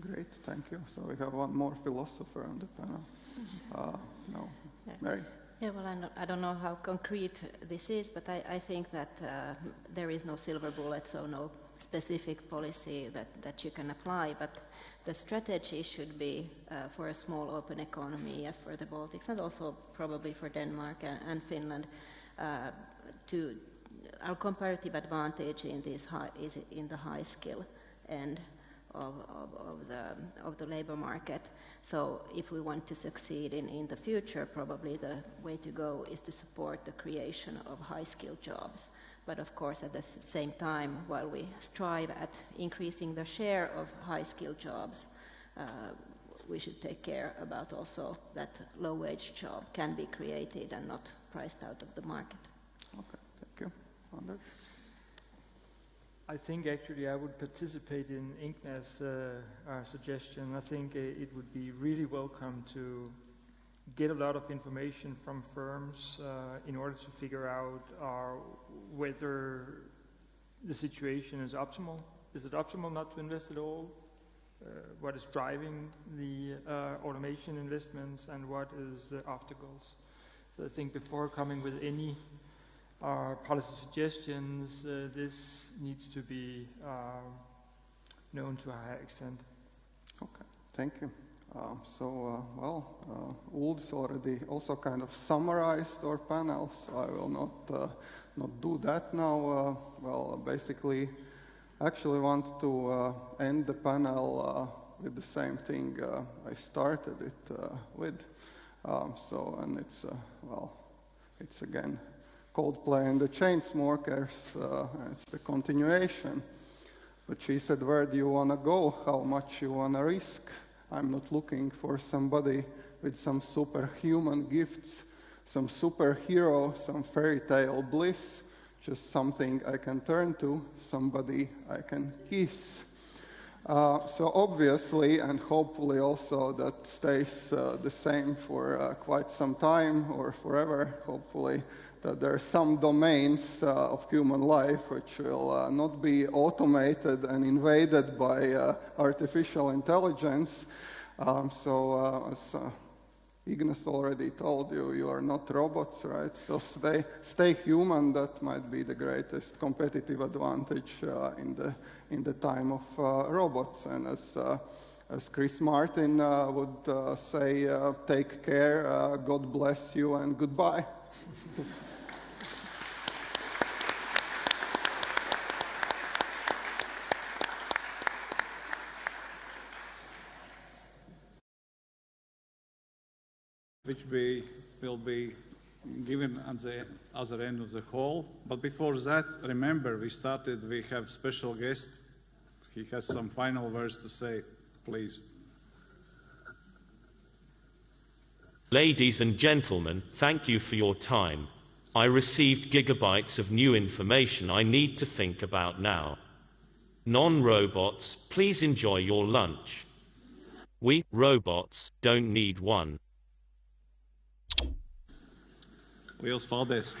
Great, thank you. So we have one more philosopher on the panel. Uh, no, Mary. Yeah, well, I don't know how concrete this is, but I, I think that uh, there is no silver bullet, so no specific policy that, that you can apply, but the strategy should be uh, for a small open economy, as for the Baltics, and also probably for Denmark and, and Finland, uh, to our comparative advantage in this high, is in the high skill end of, of, of, the, of the labor market. So if we want to succeed in, in the future, probably the way to go is to support the creation of high skilled jobs. But of course, at the same time, while we strive at increasing the share of high skilled jobs, uh, we should take care about also that low wage job can be created and not priced out of the market. Okay, thank you. Anders? I think actually I would participate in Ignas' uh, suggestion. I think uh, it would be really welcome to get a lot of information from firms uh, in order to figure out uh, whether the situation is optimal. Is it optimal not to invest at all? Uh, what is driving the uh, automation investments and what is the obstacles? So I think before coming with any uh, policy suggestions, uh, this needs to be known to a higher extent. Okay, thank you. Um, so, uh, well, uh, Ulf's already also kind of summarized our panel, so I will not, uh, not do that now. Uh, well, basically, actually want to uh, end the panel with the same thing I started it with. Um, so, and it's, well, it's again Coldplay and the Chainsmokers, it's the continuation. But she said, where do you want to go? How much you want to risk? I'm not looking for somebody with some superhuman gifts, some superhero, some fairy tale bliss, just something I can turn to, somebody I can kiss. Uh, so obviously, and hopefully also that stays uh, the same for uh, quite some time or forever, hopefully, that there are some domains uh, of human life which will uh, not be automated and invaded by uh, artificial intelligence. Um, so, uh, as uh, Ignas already told you, you are not robots, right? So stay, stay human. That might be the greatest competitive advantage uh, in the in the time of robots. And as as Chris Martin would say, take care, God bless you, and goodbye. which be, will be given at the other end of the hall. But before that, remember, we started, we have special guest. He has some final words to say, please. Ladies and gentlemen, thank you for your time. I received gigabytes of new information I need to think about now. Non-robots, please enjoy your lunch. We, robots, don't need one. Liels paldies!